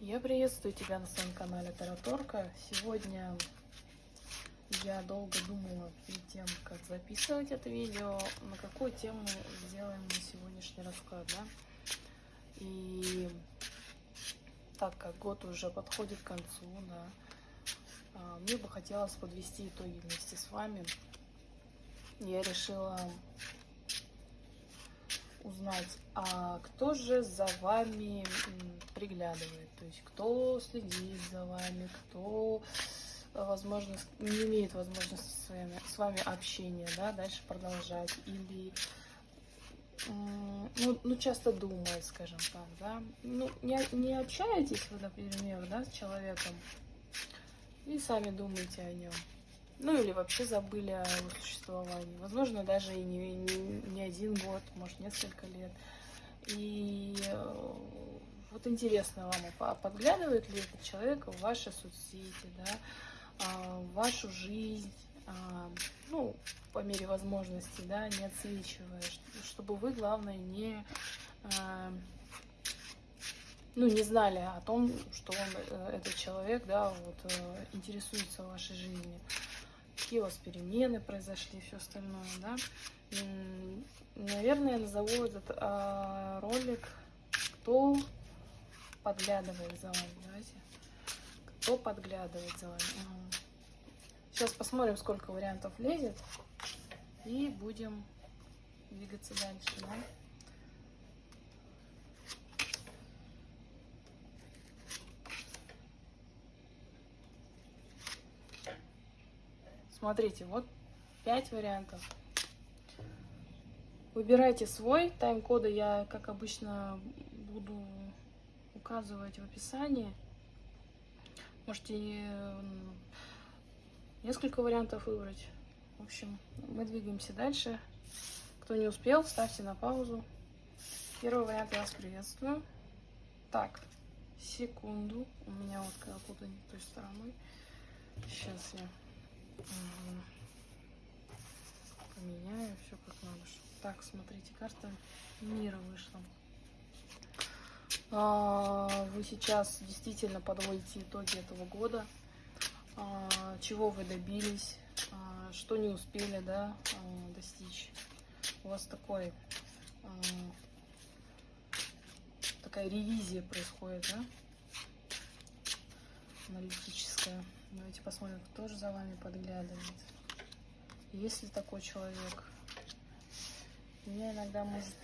Я приветствую тебя на своем канале Тараторка. Сегодня я долго думала перед тем, как записывать это видео, на какую тему сделаем мы сегодняшний расклад, да? И так как год уже подходит к концу, да, а, мне бы хотелось подвести итоги вместе с вами. Я решила узнать, а кто же за вами приглядывает, то есть кто следит за вами, кто, возможно, не имеет возможности с вами, с вами общения, да, дальше продолжать, или ну, ну, часто думает, скажем так, да, ну, не, не общаетесь вы, например, да, с человеком, и сами думаете о нем. Ну или вообще забыли о его существовании. Возможно, даже и не, не, не один год, может, несколько лет. И э, вот интересно вам, а подглядывает ли этот человек в ваши соцсети, да, а, в вашу жизнь, а, ну, по мере возможности, да, не отсвечивая, чтобы вы, главное, не ну, не знали о том, что он, э, этот человек, да, вот, э, интересуется вашей жизнью какие у вас перемены произошли, все остальное, да. Наверное, я назову этот а, ролик «Кто подглядывает за вами», давайте. Кто подглядывает за вами. Сейчас посмотрим, сколько вариантов лезет, и будем двигаться дальше, да. Смотрите, вот 5 вариантов. Выбирайте свой. Тайм-коды я, как обычно, буду указывать в описании. Можете несколько вариантов выбрать. В общем, мы двигаемся дальше. Кто не успел, ставьте на паузу. Первый вариант я вас приветствую. Так, секунду. У меня вот когда-то не той стороной. Сейчас я Поменяю все как надо. Так, смотрите, карта мира вышла. А, вы сейчас действительно подводите итоги этого года. А, чего вы добились, а, что не успели да, достичь. У вас такой, такая ревизия происходит, да? Аналитическая. Давайте посмотрим, кто же за вами подглядывает. Есть ли такой человек? Меня иногда может,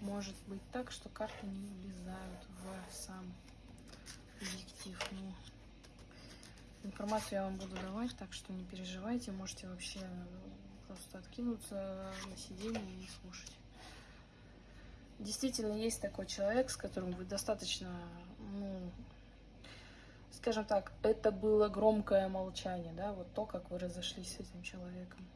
может быть так, что карты не влезают в сам объектив. Ну, информацию я вам буду давать, так что не переживайте. Можете вообще просто откинуться на сиденье и слушать. Действительно, есть такой человек, с которым вы достаточно ну, скажем так, это было громкое молчание, да, вот то, как вы разошлись с этим человеком.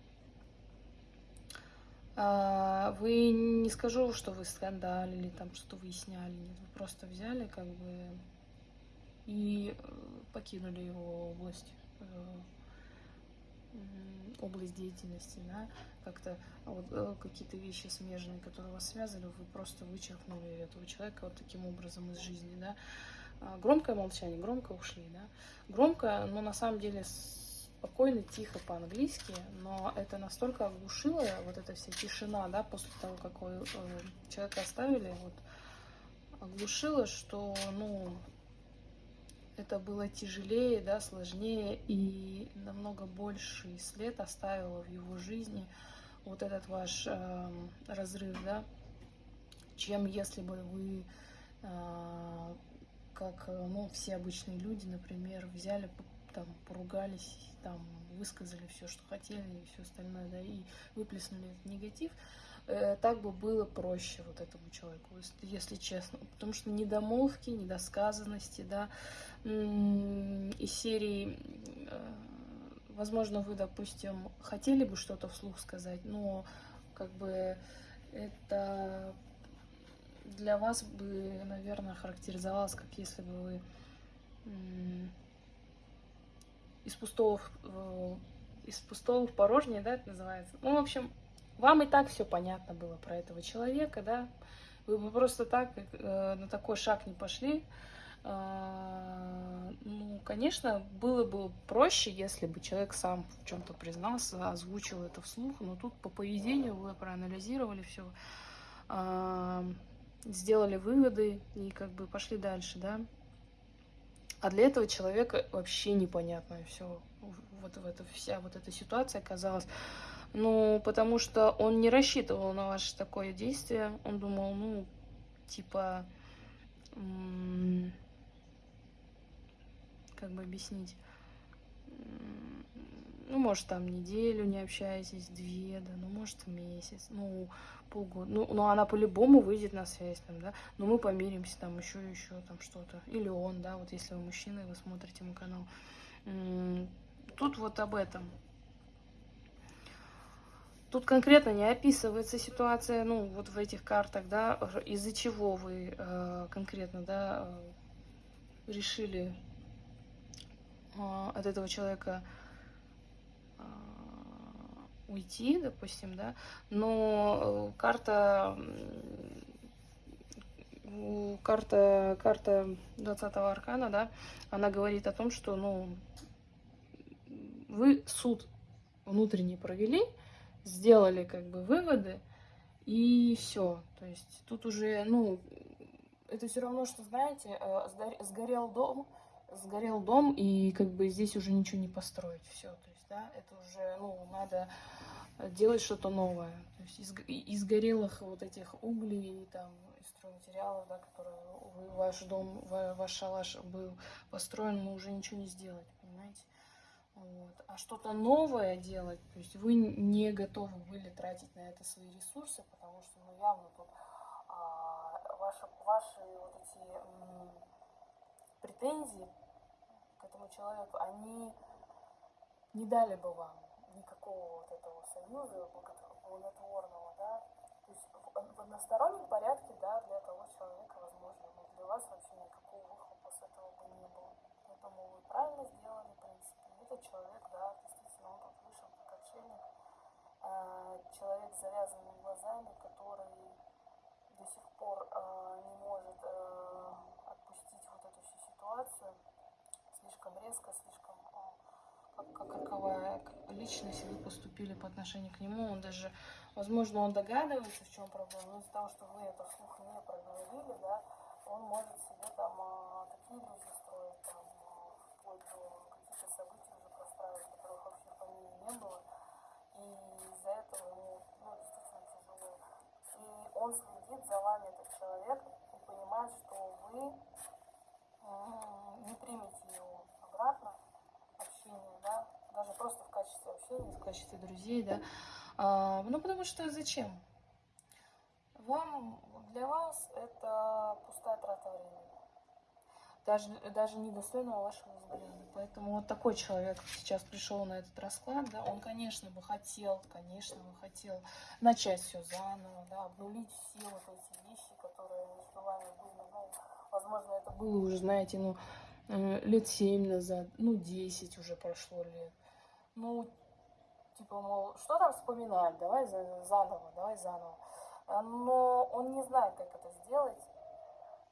А, вы не скажу, что вы скандалили, там что-то выясняли, нет, вы просто взяли как бы и э, покинули его область, э, область деятельности, да, как-то вот э, какие-то вещи смежные, которые вас связывали, вы просто вычеркнули этого человека вот таким образом из жизни, да, а, громкое молчание, громко ушли, да. Громко, но на самом деле спокойно, тихо по-английски, но это настолько оглушило, вот эта вся тишина, да, после того, как э, человека оставили, вот, оглушило, что, ну, это было тяжелее, да, сложнее и намного больший след оставило в его жизни вот этот ваш э, разрыв, да, чем если бы вы э, как э, ну, все обычные люди, например, взяли, там, поругались, там, высказали все, что хотели, и все остальное, да, и выплеснули этот негатив, э, так бы было проще вот этому человеку, если, честно. Потому что недомолвки, недосказанности, да, из серии, э, возможно, вы, допустим, хотели бы что-то вслух сказать, но как бы это для вас бы, наверное, характеризовалось, как если бы вы из пустого, из пустого в порожнее, да, это называется. Ну, в общем, вам и так все понятно было про этого человека, да. Вы бы просто так э, на такой шаг не пошли, А, ну, конечно, было бы проще, если бы человек сам в чем-то признался, озвучил это вслух, но тут по поведению вы проанализировали все, а, сделали выводы и как бы пошли дальше, да. А для этого человека вообще непонятно все. Вот в это, вся вот эта ситуация оказалась. Ну, потому что он не рассчитывал на ваше такое действие. Он думал, ну, типа, как бы объяснить, ну, может, там неделю не общаетесь, две, да, ну, может, месяц, ну, полгода. Ну, ну она по-любому выйдет на связь, там, да, но мы помиримся, там, еще, еще, там, что-то. Или он, да, вот если вы мужчина, и вы смотрите мой канал. Тут вот об этом. Тут конкретно не описывается ситуация, ну, вот в этих картах, да, из-за чего вы э, конкретно, да, э, решили э, от этого человека уйти, допустим, да, но э, карта, карта, карта 20 аркана, да, она говорит о том, что, ну, вы суд внутренний провели, сделали как бы выводы, и все. То есть тут уже, ну, это все равно, что, знаете, э, сгорел дом, сгорел дом, и как бы здесь уже ничего не построить. Все, то есть, да, это уже, ну, надо делать что-то новое. То есть из, из горелых вот этих углей, там, из стройматериалов, да, которые ваш дом, ваш шалаш был построен, но уже ничего не сделать, понимаете? Вот. А что-то новое делать, то есть вы не готовы были тратить на это свои ресурсы, потому что, ну, явно тут а, ваши, ваши вот эти м, претензии к этому человеку, они не дали бы вам никакого вот этого союза благотворного, да, то есть в, одностороннем порядке, да, для того человека, возможно, но для вас вообще никакого выхлопа с этого бы не было. Поэтому вы правильно сделали, в принципе. Этот человек, да, действительно, он тут вышел как отшельник, а, человек с завязанными глазами, который до сих пор а, не может а, отпустить вот эту всю ситуацию, слишком резко, слишком как, как, каковая личность вы поступили по отношению к нему, он даже, возможно, он догадывается, в чем проблема, но из-за того, что вы это вслух не проговорили, да, он может себе там такие иллюзии строить, там, вплоть до не было. И из-за этого ему ну, действительно тяжело. И он следит за вами, этот человек, и понимает, что вы не примете его обратно, даже просто в качестве общения, в качестве друзей, да. А, ну, потому что зачем? Вам, для вас это пустая трата времени даже, даже недостойного вашего взгляда. Поэтому вот такой человек сейчас пришел на этот расклад, да, он, конечно, бы хотел, конечно, бы хотел начать все заново, да, обнулить все вот эти вещи, которые между вами были, ну, возможно, это было уже, знаете, ну, э, лет семь назад, ну, десять уже прошло лет. Ну, типа, мол, что там вспоминать, давай заново, давай заново. Но он не знает, как это сделать,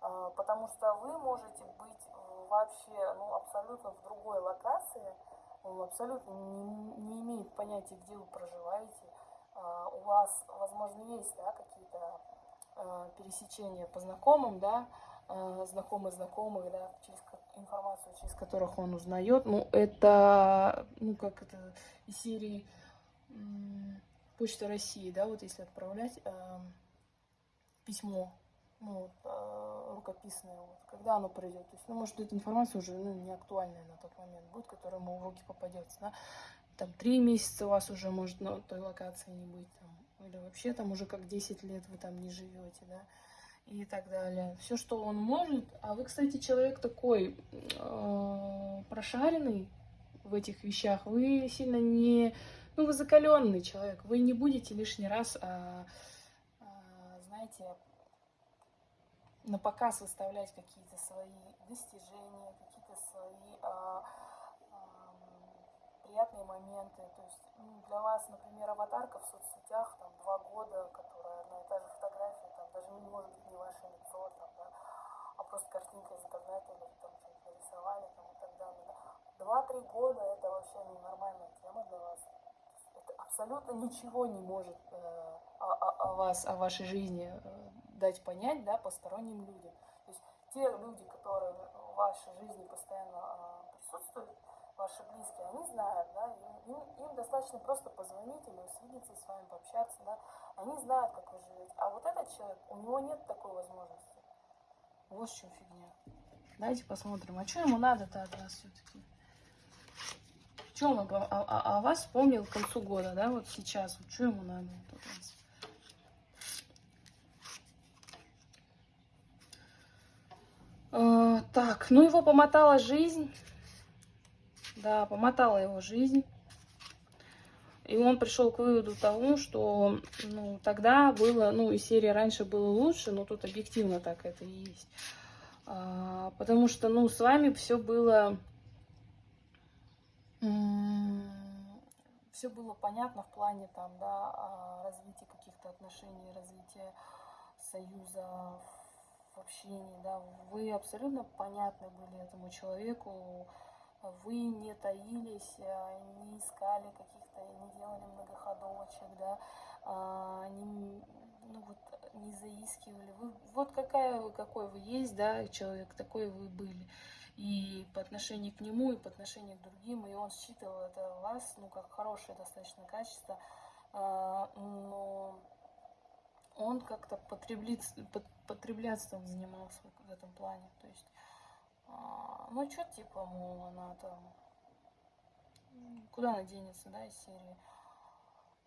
а, потому что вы можете быть вообще ну, абсолютно в другой локации, он абсолютно не, не имеет понятия, где вы проживаете. А, у вас, возможно, есть да, какие-то а, пересечения по знакомым, да, знакомые знакомых, да, через информацию, через которых он узнает. Ну, это, ну, как это, из серии Почта России, да, вот если отправлять письмо ну, э, рукописное, вот, когда оно придет. То есть, ну, может, эта информация уже ну, не актуальная на тот момент будет, которая ему в руки попадется. Да? Там три месяца у вас уже может на той локации не быть. Там, или вообще там уже как 10 лет вы там не живете, да, и так далее. Все, что он может. А вы, кстати, человек такой э, прошаренный в этих вещах. Вы сильно не... Ну, вы закаленный человек. Вы не будете лишний раз, а, а, знаете, на показ выставлять какие-то свои достижения, какие-то свои а, а, приятные моменты. То есть ну, для вас, например, аватарка в соцсетях, там, два года, которая одна и та же даже не может быть не ваше лицо, там, да, а просто картинка из интернета, или там что-то нарисовали там, и так далее. Да. Два-три года это вообще ненормальная тема для вас. Это абсолютно ничего не может э, о, о, вас, о вашей жизни э, дать понять да, посторонним людям. То есть те люди, которые в вашей жизни постоянно э, присутствуют, ваши близкие, они знают, да, им, им, достаточно просто позвонить или свидеться с вами, пообщаться, да, они знают, как вы живете. А вот этот человек, у него нет такой возможности. Вот в чем фигня. Давайте посмотрим, а что ему надо-то от вас все-таки? В чем он о, о, о вас вспомнил к концу года, да, вот сейчас, вот что ему надо от вас? А, так, ну его помотала жизнь. Да, помотала его жизнь. И он пришел к выводу тому, что ну, тогда было, ну, и серия раньше было лучше, но тут объективно так это и есть. А, потому что, ну, с вами все было... Все было понятно в плане там, да, а, развития каких-то отношений, развития союза, в общении, да. Вы абсолютно понятны были этому человеку, вы не таились, а, не искали каких-то, не делали многоходовочек, да, а, не, ну вот, не заискивали. Вы, вот какая вы, какой вы есть, да, человек, такой вы были. И по отношению к нему, и по отношению к другим, и он считывал это вас, ну, как хорошее достаточно качество, а, но он как-то потреблятством занимался в этом плане, то есть а, ну, что типа, мол, она там... Куда она денется, да, из серии?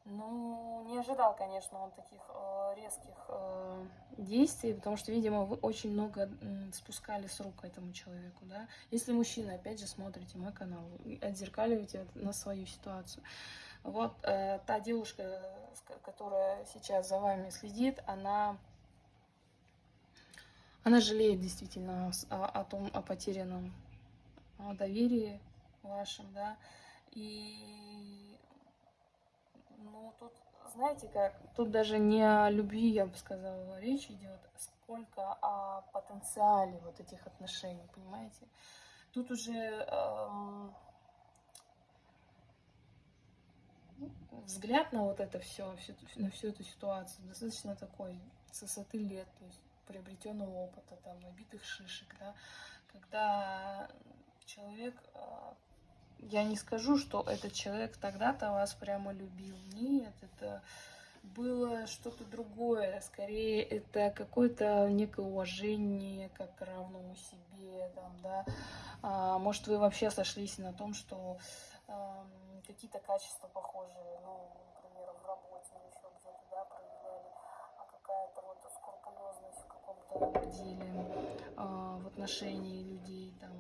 Ну, не ожидал, конечно, он таких э, резких э, действий, потому что, видимо, вы очень много э, спускали с рук этому человеку, да. Если мужчина, опять же, смотрите мой канал, отзеркаливаете на свою ситуацию. Вот э, та девушка, которая сейчас за вами следит, она она жалеет действительно о, о том, о потерянном доверии вашем, да, и, ну, тут, знаете как, тут даже не о любви, я бы сказала, речь идет, сколько о потенциале вот этих отношений, понимаете? Тут уже эм, взгляд на вот это все, на всю эту ситуацию достаточно такой, с высоты лет, то есть приобретенного опыта, там, набитых шишек, да, когда человек, а, я не скажу, что этот человек тогда-то вас прямо любил, нет, это было что-то другое, скорее это какое-то некое уважение как к равному себе, там, да, а, может вы вообще сошлись на том, что э, какие-то качества похожие, ну, например, в работе или еще где-то, да, проявляли, а какая-то вот скрупулезность деле, э, в отношении людей, там,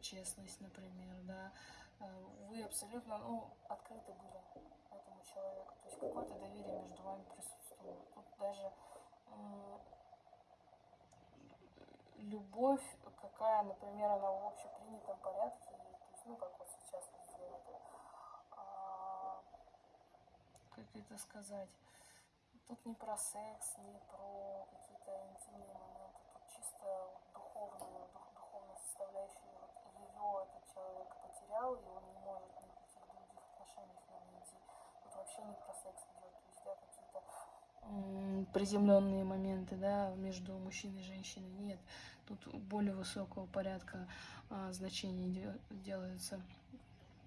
честность, например, да, э, вы абсолютно, ну, открыты были этому человеку, то есть какое-то доверие между вами присутствовало. Тут даже любовь, какая, например, она в общепринятом порядке, то есть, ну, как вот сейчас вы сделали, а, как это сказать, тут не про секс, не про какие-то интимные тут чисто духовную, дух, духовную составляющую его этот человек потерял, и он не может никаких других отношений с ним найти. Тут вообще не про секс идет, да, какие-то приземленные моменты, да, между мужчиной и женщиной. Нет, тут более высокого порядка а, значений делается.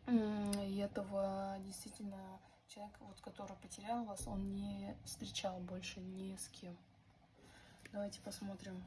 И этого действительно человек, вот, который потерял вас, он не встречал больше ни с кем. Давайте посмотрим.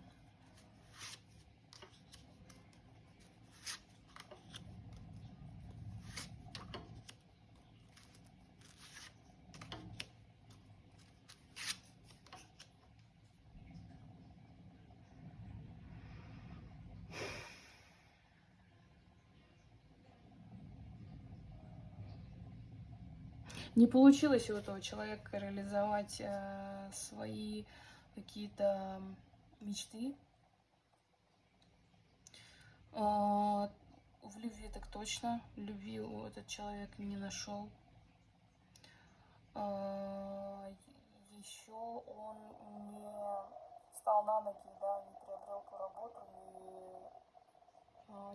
Не получилось у этого человека реализовать э, свои какие-то мечты. Э, в любви так точно. Любви этот человек не нашел. Э, еще он не встал на ноги, да, не приобрел ту работу, не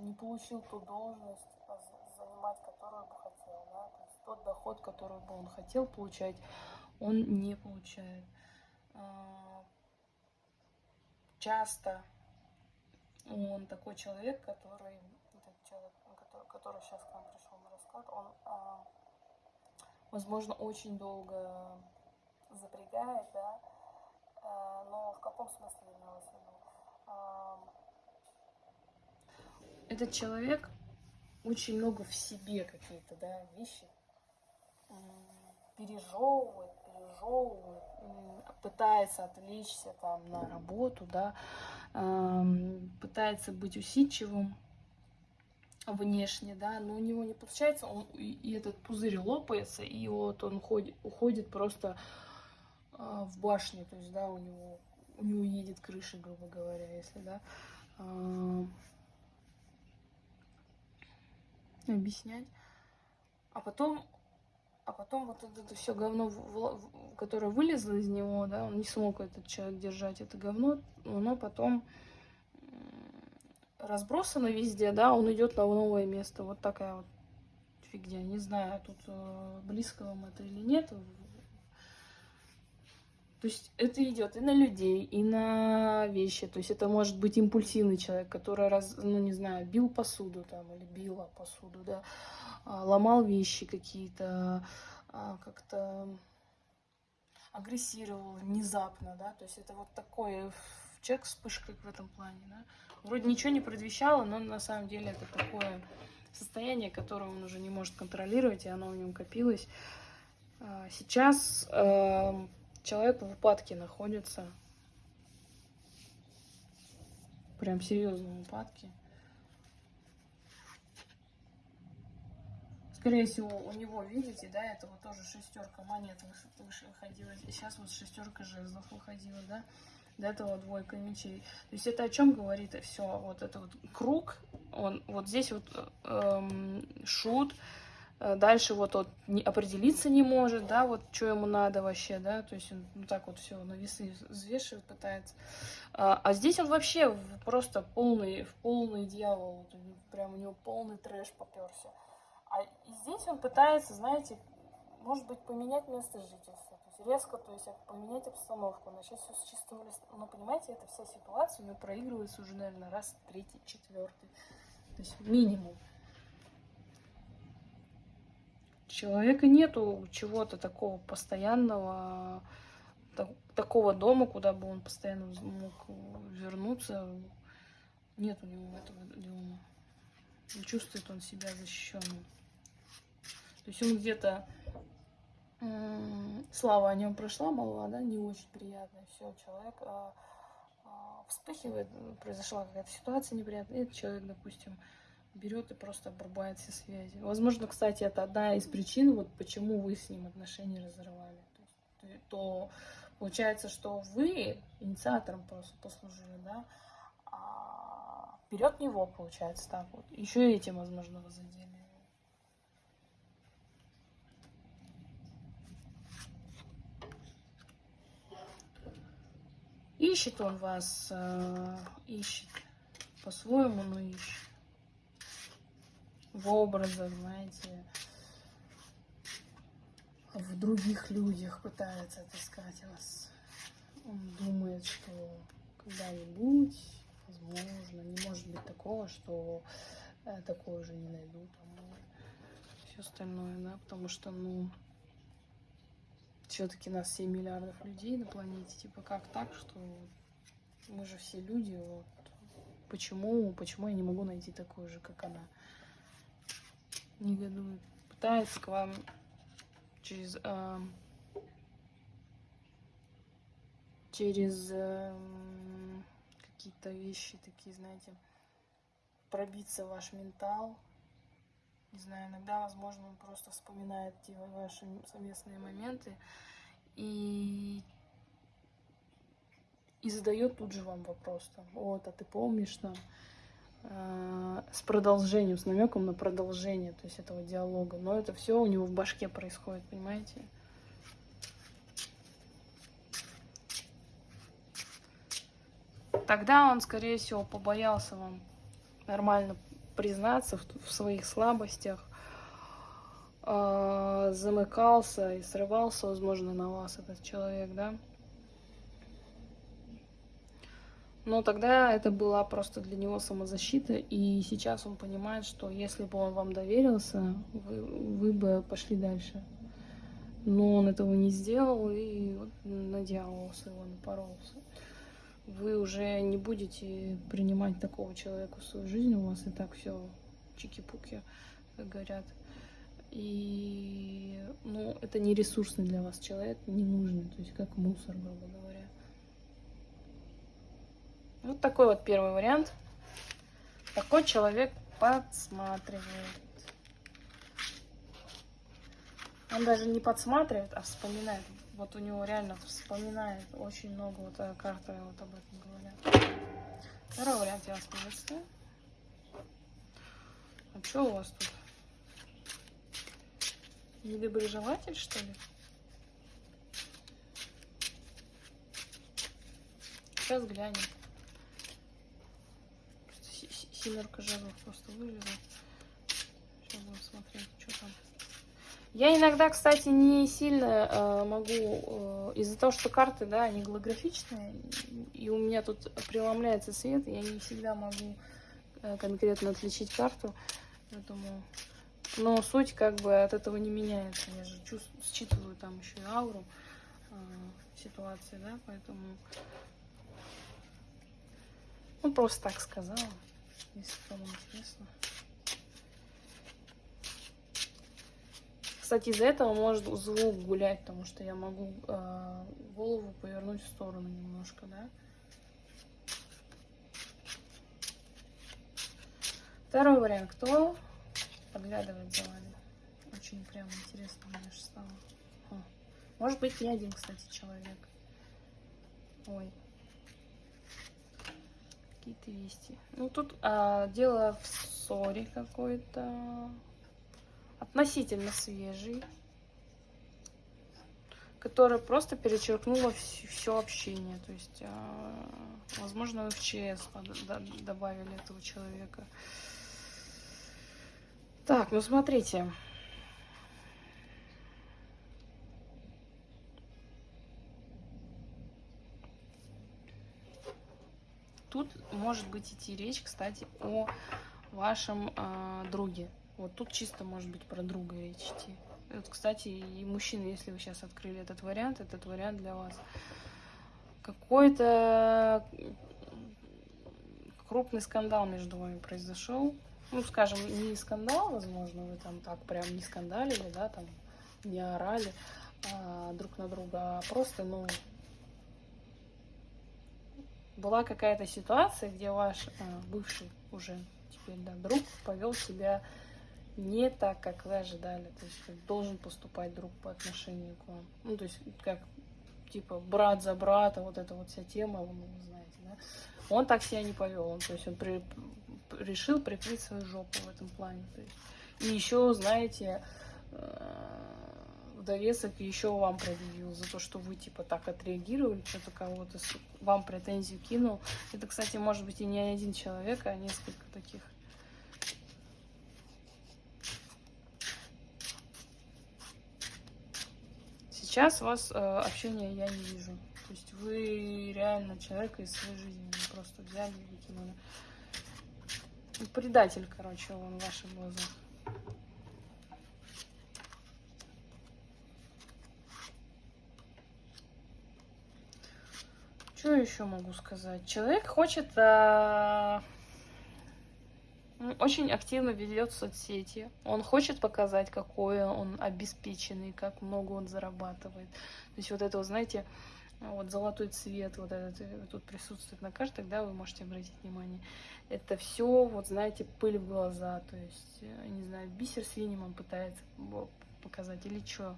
не получил ту должность а, занимать, которую бы хотел, да, то есть тот доход, который бы он хотел получать, он не получает. А, часто он такой человек, который, этот человек, который, который сейчас к нам пришел на расклад, он, возможно, очень долго запрягает, да, но в каком смысле виду? Этот человек очень много в себе какие-то, да, вещи пережевывает, пережевывает, пытается отвлечься там на работу, да, пытается быть усидчивым внешне, да, но у него не получается, он, и этот пузырь лопается, и вот он уходит, уходит просто а, в башню, то есть, да, у него, у него едет крыша, грубо говоря, если, да, объяснять. А потом, а потом вот это, все говно, которое вылезло из него, да, он не смог этот человек держать это говно, оно потом разбросано везде, да, он идет на новое место. Вот такая вот фигня. Не знаю, тут э, близко вам это или нет. То есть это идет и на людей, и на вещи. То есть это может быть импульсивный человек, который, раз, ну не знаю, бил посуду там или била посуду, да, а, ломал вещи какие-то, а, как-то агрессировал внезапно, да. То есть это вот такой человек вспышка в этом плане, да. Вроде ничего не предвещало, но на самом деле это такое состояние, которое он уже не может контролировать, и оно в нем копилось. А, сейчас эм, человек в упадке находится. Прям серьезном упадке. Скорее всего, у него, видите, да, это вот тоже шестерка монет выше выходила. Сейчас вот шестерка жезлов выходила, да. До этого двойка мечей. То есть это о чем говорит все? Вот это вот круг, он вот здесь вот эм, шут, Э, дальше вот он не, определиться не может, да, вот что ему надо вообще, да, то есть он вот так вот все на весы взвешивает, пытается. А, а здесь он вообще просто полный, в полный дьявол, вот, прям у него полный трэш поперся. А здесь он пытается, знаете, может быть, поменять место жительства, то есть резко, то есть поменять обстановку, начать все с чистого листа. Но понимаете, эта вся ситуация у него проигрывается уже, наверное, раз третий, четвертый, то есть минимум человека нету чего-то такого постоянного, такого дома, куда бы он постоянно мог вернуться. Нет у него этого дома. Не чувствует он себя защищенным. То есть он где-то слава о нем прошла, молва, да, не очень приятно. Все, человек а, а, вспыхивает, произошла какая-то ситуация неприятная, и этот человек, допустим, берет и просто обрубает все связи. Возможно, кстати, это одна из причин, вот почему вы с ним отношения разорвали. То, есть, то получается, что вы инициатором просто послужили, да, а вперед него, получается, так вот. Еще и этим, возможно, вы задели. Ищет он вас, э, ищет по-своему, но ищет в образах, знаете, в других людях пытается отыскать вас. Он думает, что когда-нибудь, возможно, не может быть такого, что э, такое уже не найду там, все остальное, да, потому что, ну, все-таки нас 7 миллиардов людей на планете, типа, как так, что мы же все люди, вот, почему, почему я не могу найти такую же, как она негодует. Пытается к вам через... Э, через э, какие-то вещи такие, знаете, пробиться в ваш ментал. Не знаю, иногда, возможно, он просто вспоминает те ваши совместные моменты и и задает тут же вам вопрос там, вот, а ты помнишь там, с продолжением, с намеком на продолжение, то есть этого диалога. Но это все у него в башке происходит, понимаете? Тогда он, скорее всего, побоялся вам нормально признаться в, в своих слабостях, э, замыкался и срывался, возможно, на вас этот человек, да. Но тогда это была просто для него самозащита, и сейчас он понимает, что если бы он вам доверился, вы, вы бы пошли дальше. Но он этого не сделал и вот на дьявола своего напоролся. Вы уже не будете принимать такого человека в свою жизнь, у вас и так все чики-пуки, как говорят. И ну, это не ресурсный для вас человек, не нужный, то есть как мусор, грубо говоря. Вот такой вот первый вариант. Такой человек подсматривает. Он даже не подсматривает, а вспоминает. Вот у него реально вспоминает очень много. Вот эта карта вот об этом говорят. Второй вариант я вас приветствую. А что у вас тут? Недоброжелатель, что ли? Сейчас глянем. Семерка жезлов просто вылезла. Сейчас будем смотреть, что там. Я иногда, кстати, не сильно э, могу, э, из-за того, что карты, да, они голографичные, и у меня тут преломляется свет, я не всегда могу э, конкретно отличить карту, поэтому... Но суть как бы от этого не меняется, я же чувствую, считываю там еще и ауру э, ситуации, да, поэтому... Ну, просто так сказала если кому интересно. Кстати, из-за этого может звук гулять, потому что я могу э, голову повернуть в сторону немножко, да. Второй вариант. Кто подглядывает за вами? Очень прям интересно мне стало. О, может быть, не один, кстати, человек. Ой, какие-то вести. Ну, тут а, дело в ссоре какой-то. Относительно свежий. Которая просто перечеркнула все, все общение. То есть, а, возможно, в ЧС добавили этого человека. Так, ну смотрите. тут может быть идти речь, кстати, о вашем э, друге. Вот тут чисто может быть про друга речь идти. Вот, кстати, и мужчины, если вы сейчас открыли этот вариант, этот вариант для вас. Какой-то крупный скандал между вами произошел. Ну, скажем, не скандал, возможно, вы там так прям не скандалили, да, там не орали а, друг на друга, а просто, ну, была какая-то ситуация, где ваш э, бывший уже теперь да, друг повел себя не так, как вы ожидали. То есть должен поступать друг по отношению к вам. Ну, то есть как типа брат за брата, вот эта вот вся тема, вы, вы знаете, да. Он так себя не повел. Он, то есть он при, решил прикрыть свою жопу в этом плане. То есть. И еще, знаете, э, довесок еще вам предъявил за то, что вы типа так отреагировали, что-то кого-то вам претензию кинул. Это, кстати, может быть и не один человек, а несколько таких. Сейчас вас э, общения я не вижу. То есть вы реально человека из своей жизни просто взяли и выкинули. Предатель, короче, он в ваших глазах. Что еще могу сказать? Человек хочет... А... Очень активно ведет соцсети. Он хочет показать, какой он обеспеченный, как много он зарабатывает. То есть вот это, знаете, вот золотой цвет, вот этот э, тут присутствует на картах, да, вы можете обратить внимание. Это все, вот знаете, пыль в глаза, то есть, э, не знаю, бисер свиньям он пытается показать или что.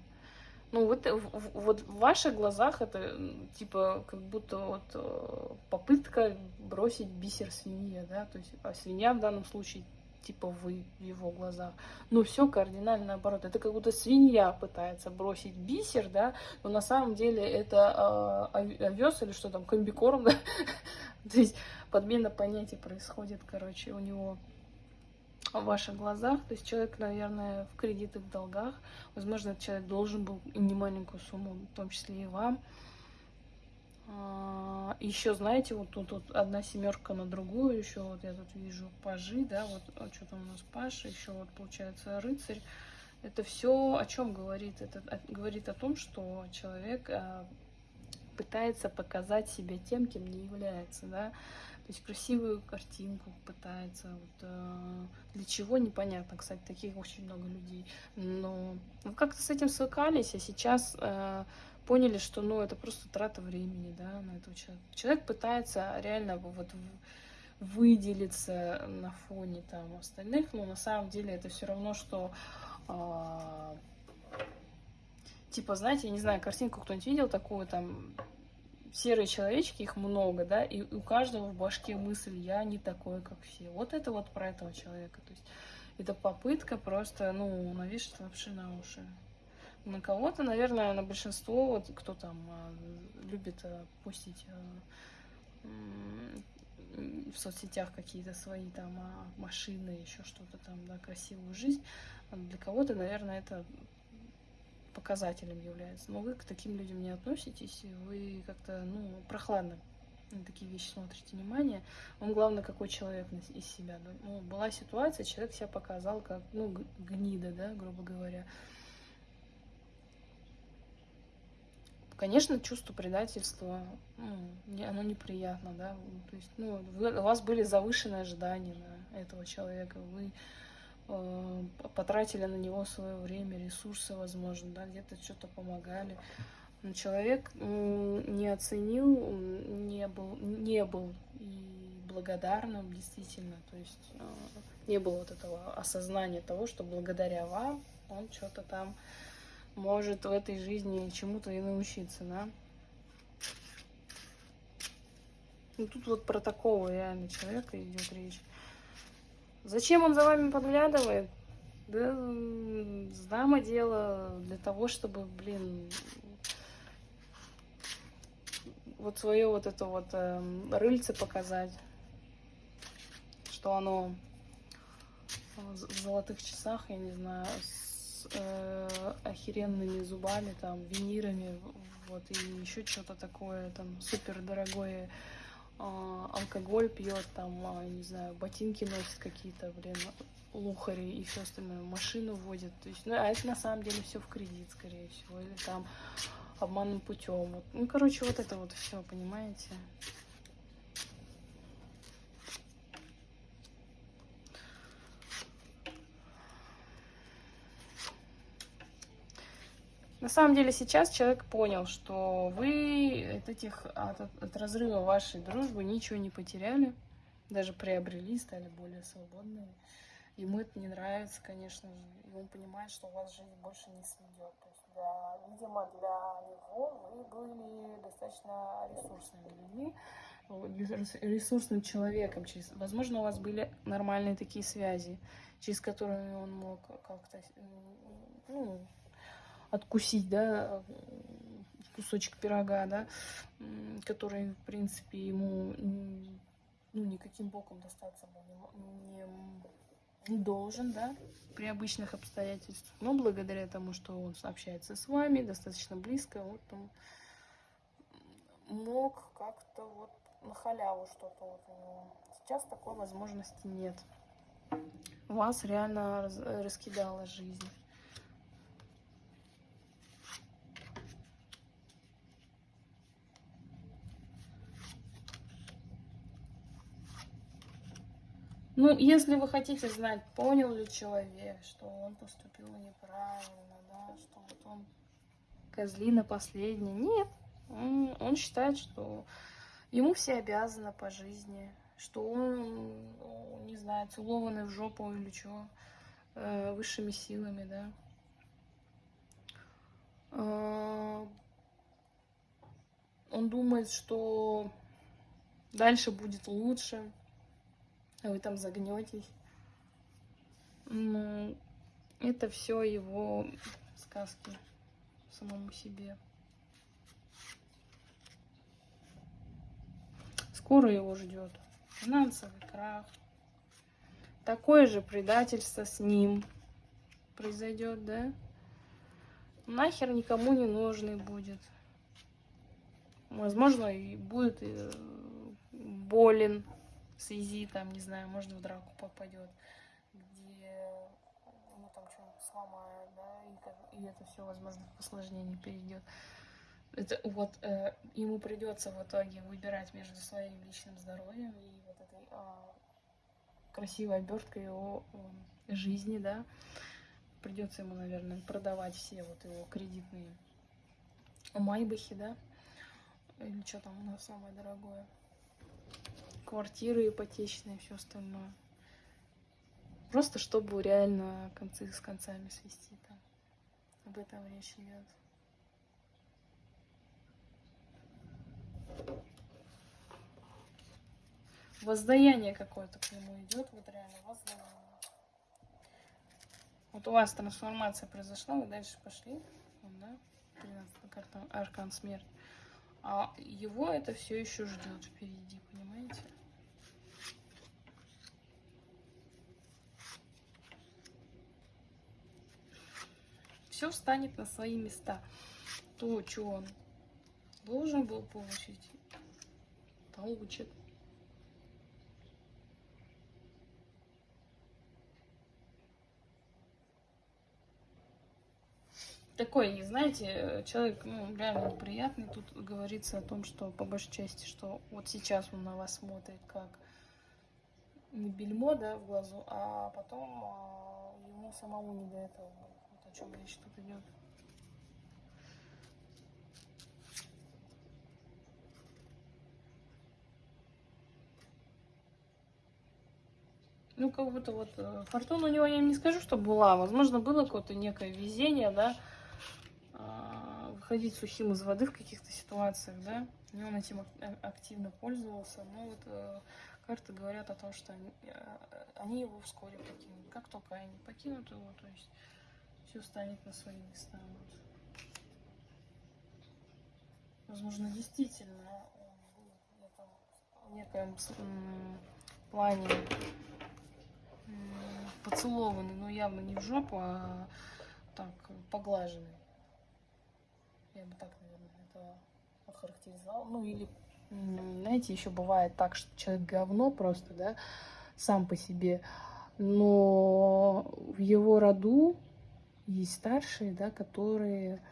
Ну, вот, э, вот в ваших глазах это типа как будто вот э, попытка бросить бисер свинье, да, то есть, а свинья в данном случае типа вы в его глазах. Но все кардинально наоборот. Это как будто свинья пытается бросить бисер, да, но на самом деле это э, овес или что там, комбикорм, да. То есть подмена понятий происходит, короче, у него. В ваших глазах. То есть человек, наверное, в кредитах, в долгах. Возможно, этот человек должен был немаленькую сумму, в том числе и вам. А, еще, знаете, вот тут вот одна семерка на другую, еще вот я тут вижу пажи, да, вот, вот что там у нас паш, еще вот получается рыцарь. Это все о чем говорит? Это говорит о том, что человек а, пытается показать себя тем, кем не является, да, то есть красивую картинку пытается, вот, э, для чего непонятно, кстати, таких очень много людей, но ну, как-то с этим свыкались, а сейчас э, поняли, что, ну, это просто трата времени, да, на этого человека. Человек пытается реально вот выделиться на фоне там остальных, но на самом деле это все равно, что э, типа, знаете, я не знаю, картинку кто-нибудь видел такую там серые человечки, их много, да, и у каждого в башке мысль «я не такой, как все». Вот это вот про этого человека. То есть это попытка просто, ну, навешать вообще на уши. На кого-то, наверное, на большинство, вот кто там а, любит а, пустить а, в соцсетях какие-то свои там машины, еще что-то там, да, красивую жизнь. Для кого-то, наверное, это показателем является. Но вы к таким людям не относитесь, вы как-то, ну, прохладно на такие вещи смотрите внимание. Вам главное, какой человек из себя. Ну, была ситуация, человек себя показал как, ну, гнида, да, грубо говоря. Конечно, чувство предательства, ну, оно неприятно, да, то есть, ну, у вас были завышенные ожидания на этого человека, вы потратили на него свое время, ресурсы, возможно, да, где-то что-то помогали. Но человек не оценил, не был, не был и благодарным, действительно. То есть э, не было вот этого осознания того, что благодаря вам он что-то там может в этой жизни чему-то и научиться, да. Ну, тут вот про такого реально человека идет речь. Зачем он за вами подглядывает? Да, знамо дело для того, чтобы, блин, вот свое вот это вот э, рыльце показать, что оно в золотых часах, я не знаю, с э, охеренными зубами, там, винирами, вот, и еще что-то такое, там, супер дорогое алкоголь пьет, там, а, не знаю, ботинки носит какие-то, блин, лухари и все остальное, машину водят. То есть, ну, а это на самом деле все в кредит, скорее всего, или там обманным путем. Вот. Ну, короче, вот это вот все, понимаете? На самом деле сейчас человек понял, что вы от этих от, от разрыва вашей дружбы ничего не потеряли, даже приобрели, стали более свободными. Ему это не нравится, конечно же, и он понимает, что у вас жизнь больше не сведет. То есть, для, видимо, для него вы были достаточно ресурсными людьми, ресурсным человеком. Через, возможно, у вас были нормальные такие связи, через которые он мог как-то ну, откусить, да, кусочек пирога, да, который, в принципе, ему ну, никаким боком достаться не, должен, да, при обычных обстоятельствах. Но благодаря тому, что он общается с вами достаточно близко, вот он мог как-то вот на халяву что-то вот у него. Сейчас такой возможности нет. Вас реально раскидала жизнь. Ну, если вы хотите знать, понял ли человек, что он поступил неправильно, да, что вот он козлина последняя. Нет, он, он считает, что ему все обязаны по жизни, что он, не знаю, целованный в жопу или что, э, высшими силами, да. Э, он думает, что дальше будет лучше, а вы там загнетесь. Ну, это все его сказки самому себе. Скоро его ждет финансовый крах, такое же предательство с ним произойдет, да? Нахер никому не нужный будет. Возможно, и будет э, болен в связи, там, не знаю, может, в драку попадет, где ну, там что-нибудь сломает, да, и, и это все, возможно, в осложнение перейдет. Это вот э, ему придется в итоге выбирать между своим личным здоровьем и вот этой э, красивой оберткой его э, жизни, да. Придется ему, наверное, продавать все вот его кредитные майбахи, да. Или что там у нас самое дорогое. Квартиры ипотечные, все остальное. Просто чтобы реально концы с концами свести там. Об этом речь идет. Воздаяние какое-то к нему идет, вот реально воздаяние. Вот у вас трансформация произошла, вы дальше пошли, вот, да, 13 карта Аркан Смерть. А его это все еще ждет впереди, понимаете? Все встанет на свои места. То, что он должен был получить, получит. такой, знаете, человек, ну, реально неприятный. Тут говорится о том, что по большей части, что вот сейчас он на вас смотрит как не бельмо, да, в глазу, а потом а, ему самому не до этого. Вот о чем речь тут идет. Ну, как будто вот э, фортуна у него, я не скажу, что была. Возможно, было какое-то некое везение, да, выходить сухим из воды в каких-то ситуациях, да, и он этим активно пользовался, но вот э, карты говорят о том, что э, они его вскоре покинут. Как только они покинут его, то есть все станет на свои места. Возможно, действительно в некоем плане поцелованный, но явно не в жопу, а так поглаженный. Я бы так, наверное, это охарактеризовала. Ну, или, знаете, еще бывает так, что человек говно просто, да, сам по себе. Но в его роду есть старшие, да, которые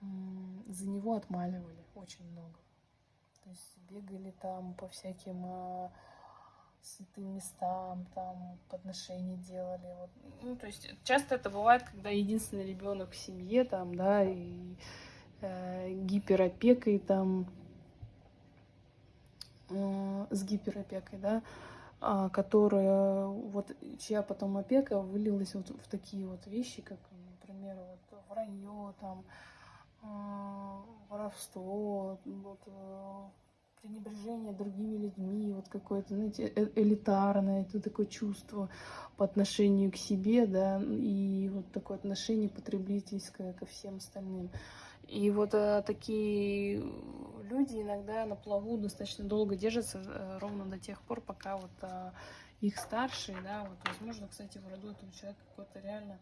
за него отмаливали очень много. То есть бегали там по всяким а, святым местам, там подношения делали. Вот. Ну, то есть часто это бывает, когда единственный ребенок в семье, там, да, и э, гиперопекой там, э, с гиперопекой, да, которая, вот, чья потом опека вылилась вот в такие вот вещи, как, например, вот вранье, там, э, воровство, вот, э, пренебрежение другими людьми, вот какое-то, знаете, э, элитарное, это такое чувство по отношению к себе, да, и вот такое отношение потребительское ко всем остальным. И вот а, такие люди иногда на плаву достаточно долго держатся, а, ровно до тех пор, пока вот а, их старшие, да, вот, возможно, кстати, в роду этого человека какой-то реально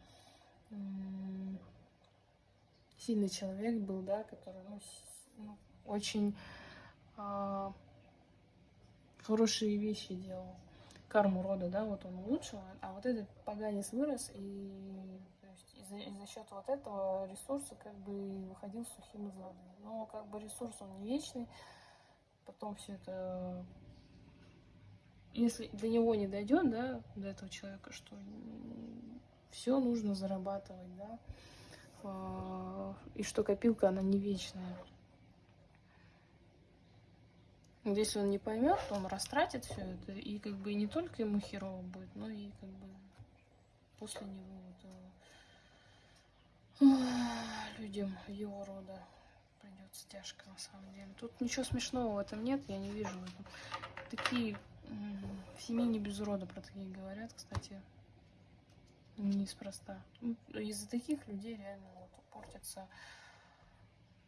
сильный человек был, да, который, ну, ну очень а, хорошие вещи делал, карму рода, да, вот он улучшил, а вот этот поганец вырос и за, за счет вот этого ресурса как бы выходил сухим из воды. Но как бы ресурс он не вечный, потом все это, если до него не дойдет, да, до этого человека, что все нужно зарабатывать, да, а, и что копилка, она не вечная. Если он не поймет, то он растратит все это, и как бы не только ему херово будет, но и как бы после него людям его рода придется тяжко на самом деле. Тут ничего смешного в этом нет, я не вижу. Такие в семье без рода про такие говорят, кстати, неспроста. Ну, из-за таких людей реально вот портится,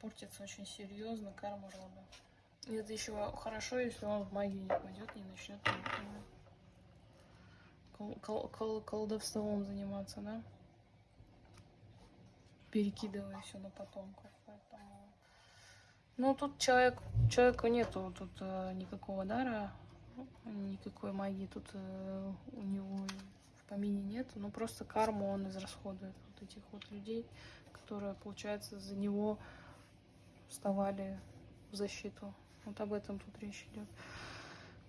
портится очень серьезно карма рода. И это еще хорошо, если он в магию не пойдет, не начнет кол кол колдовством заниматься, да? Перекидывая все на потомков. Поэтому... Ну, тут человек, человека нету тут э, никакого дара, никакой магии тут э, у него в помине нет. Ну, просто карму он израсходует вот этих вот людей, которые, получается, за него вставали в защиту. Вот об этом тут речь идет.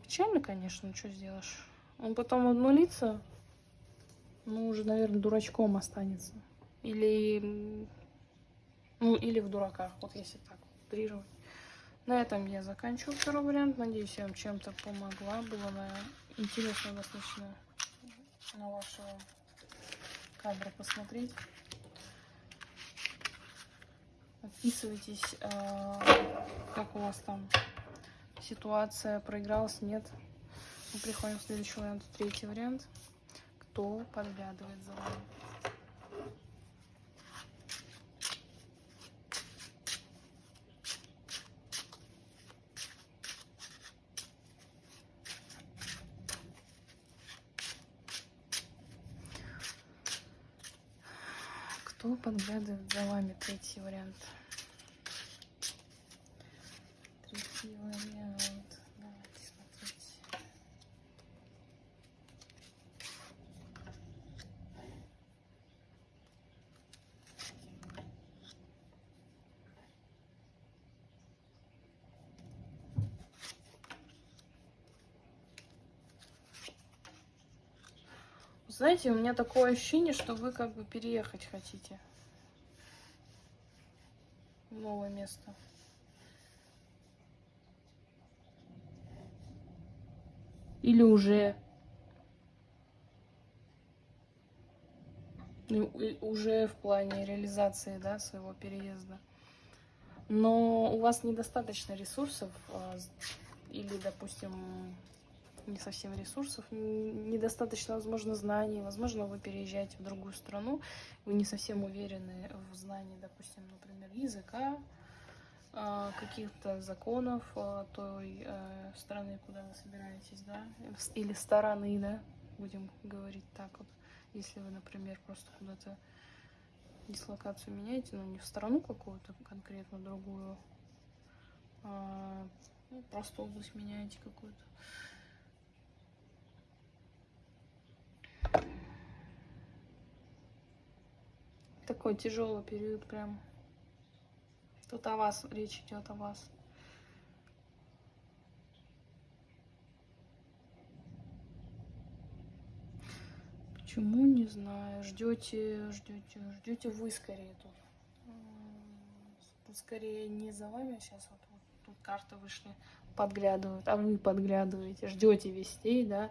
Печально, конечно, что сделаешь. Он потом обнулится, ну, уже, наверное, дурачком останется. Или, ну, или в дураках, вот если так утрировать. На этом я заканчиваю второй вариант. Надеюсь, я вам чем-то помогла. Было интересно достаточно на вашего кадра посмотреть. Отписывайтесь, а, как у вас там ситуация, проигралась, нет. Мы приходим в следующий вариант, третий вариант. Кто подглядывает за вами? Кто подглядывает за вами? Третий вариант. Третий вариант. Давайте смотреть. Знаете, у меня такое ощущение, что вы как бы переехать хотите в новое место. Или уже уже в плане реализации да, своего переезда. Но у вас недостаточно ресурсов а, или, допустим, не совсем ресурсов, недостаточно, возможно, знаний, возможно, вы переезжаете в другую страну, вы не совсем уверены в знании, допустим, например, языка, а, каких-то законов а, той э, страны, куда вы собираетесь, да, или стороны, да, будем говорить так вот, если вы, например, просто куда-то дислокацию меняете, но не в страну какую-то конкретно другую, а, ну, просто область меняете какую-то. Такой тяжелый период прям. Тут о вас речь идет о вас. Почему не знаю. Ждете, ждете, ждете вы скорее тут. Скорее не за вами сейчас вот, вот тут карты вышли, подглядывают, а вы подглядываете, ждете вестей, да,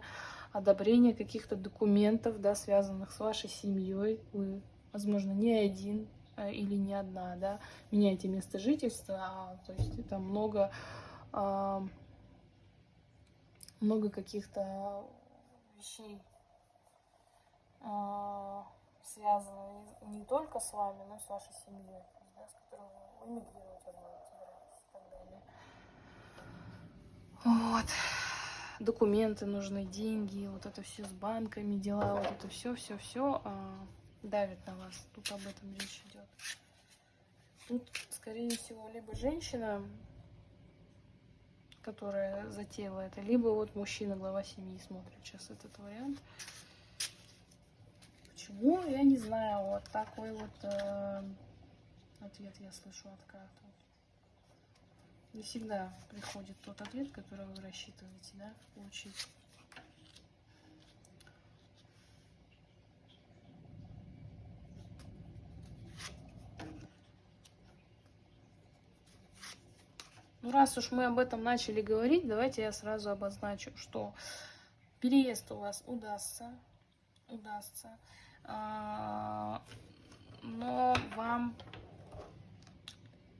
одобрения каких-то документов, да, связанных с вашей семьей. Вы, возможно, не один э, или не одна, да, меняете место жительства, а, то есть это много, а, много каких-то вещей а, связаны не только с вами, но и с вашей семьей, да, с которой вы эмигрировать, возможно, и так далее. Вот документы нужны, деньги, вот это все с банками, дела, вот это все, все, все а, давит на вас. Тут об этом речь идет. Тут, скорее всего, либо женщина, которая затеяла это, либо вот мужчина, глава семьи, смотрит сейчас этот вариант. Почему? Я не знаю. Вот такой вот э, ответ я слышу от карты. Не всегда приходит тот ответ, который вы рассчитываете, да, получить. Ну, раз уж мы об этом начали говорить, давайте я сразу обозначу, что переезд у вас удастся, удастся, а, но вам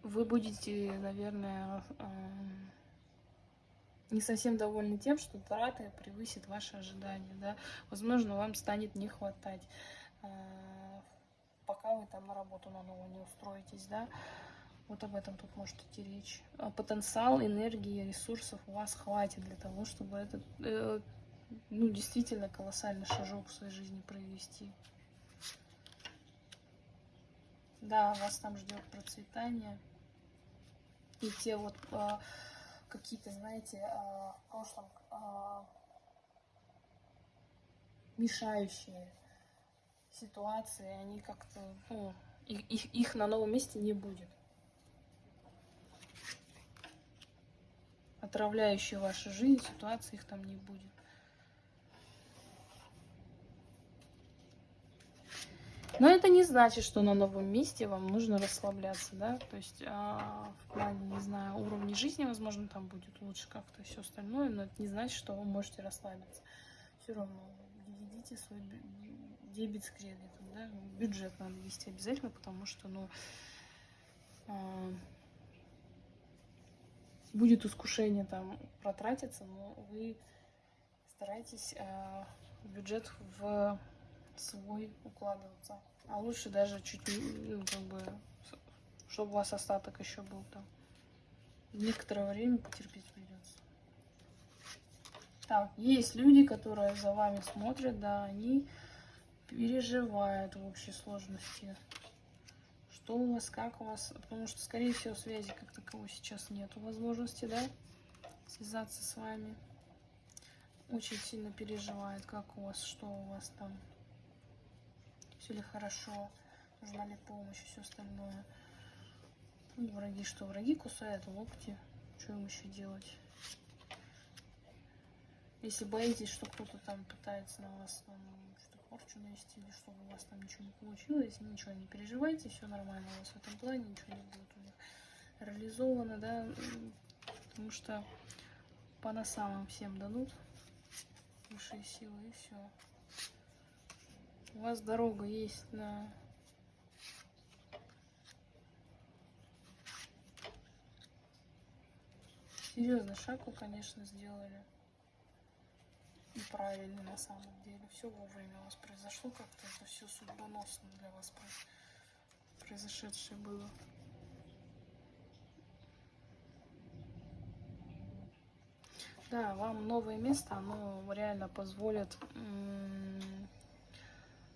вы будете, наверное, эм, не совсем довольны тем, что траты превысит ваши ожидания, да. Возможно, вам станет не хватать, э, пока вы там на работу на новую не устроитесь, да. Вот об этом тут может идти речь. А потенциал, энергии, ресурсов у вас хватит для того, чтобы этот, э, ну, действительно колоссальный шажок в своей жизни провести. Да, вас там ждет процветание. И те вот а, какие-то, знаете, а, в прошлом а, мешающие ситуации, они как-то, ну, их, их на новом месте не будет. Отравляющие вашу жизнь ситуации их там не будет. Но это не значит, что на новом месте вам нужно расслабляться, да, то есть а, в плане, не знаю, уровня жизни, возможно, там будет лучше как-то все остальное, но это не значит, что вы можете расслабиться. Все равно ведите свой дебет с кредитом, да, бюджет надо вести обязательно, потому что, ну, а, будет искушение там протратиться, но вы старайтесь а, бюджет в свой укладываться. А лучше даже чуть, ну, как бы, чтобы у вас остаток еще был там. Некоторое время потерпеть придется. Так, есть люди, которые за вами смотрят, да, они переживают в общей сложности. Что у вас, как у вас, потому что, скорее всего, связи как таковой сейчас нету возможности, да, связаться с вами. Очень сильно переживает, как у вас, что у вас там все ли хорошо, нужна ли помощь все остальное. Ну, враги что? Враги кусают локти. Что им еще делать? Если боитесь, что кто-то там пытается на вас там, порчу навести, или чтобы у вас там ничего не получилось, ничего не переживайте, все нормально у вас в этом плане, ничего не будет у них реализовано, да, потому что по носам всем дадут высшие силы и все. У вас дорога есть на... Серьезно, шаг конечно, сделали. И правильно на самом деле. Все вовремя у вас произошло как-то. Это все судьбоносно для вас произошедшее было. Да, вам новое место, оно реально позволит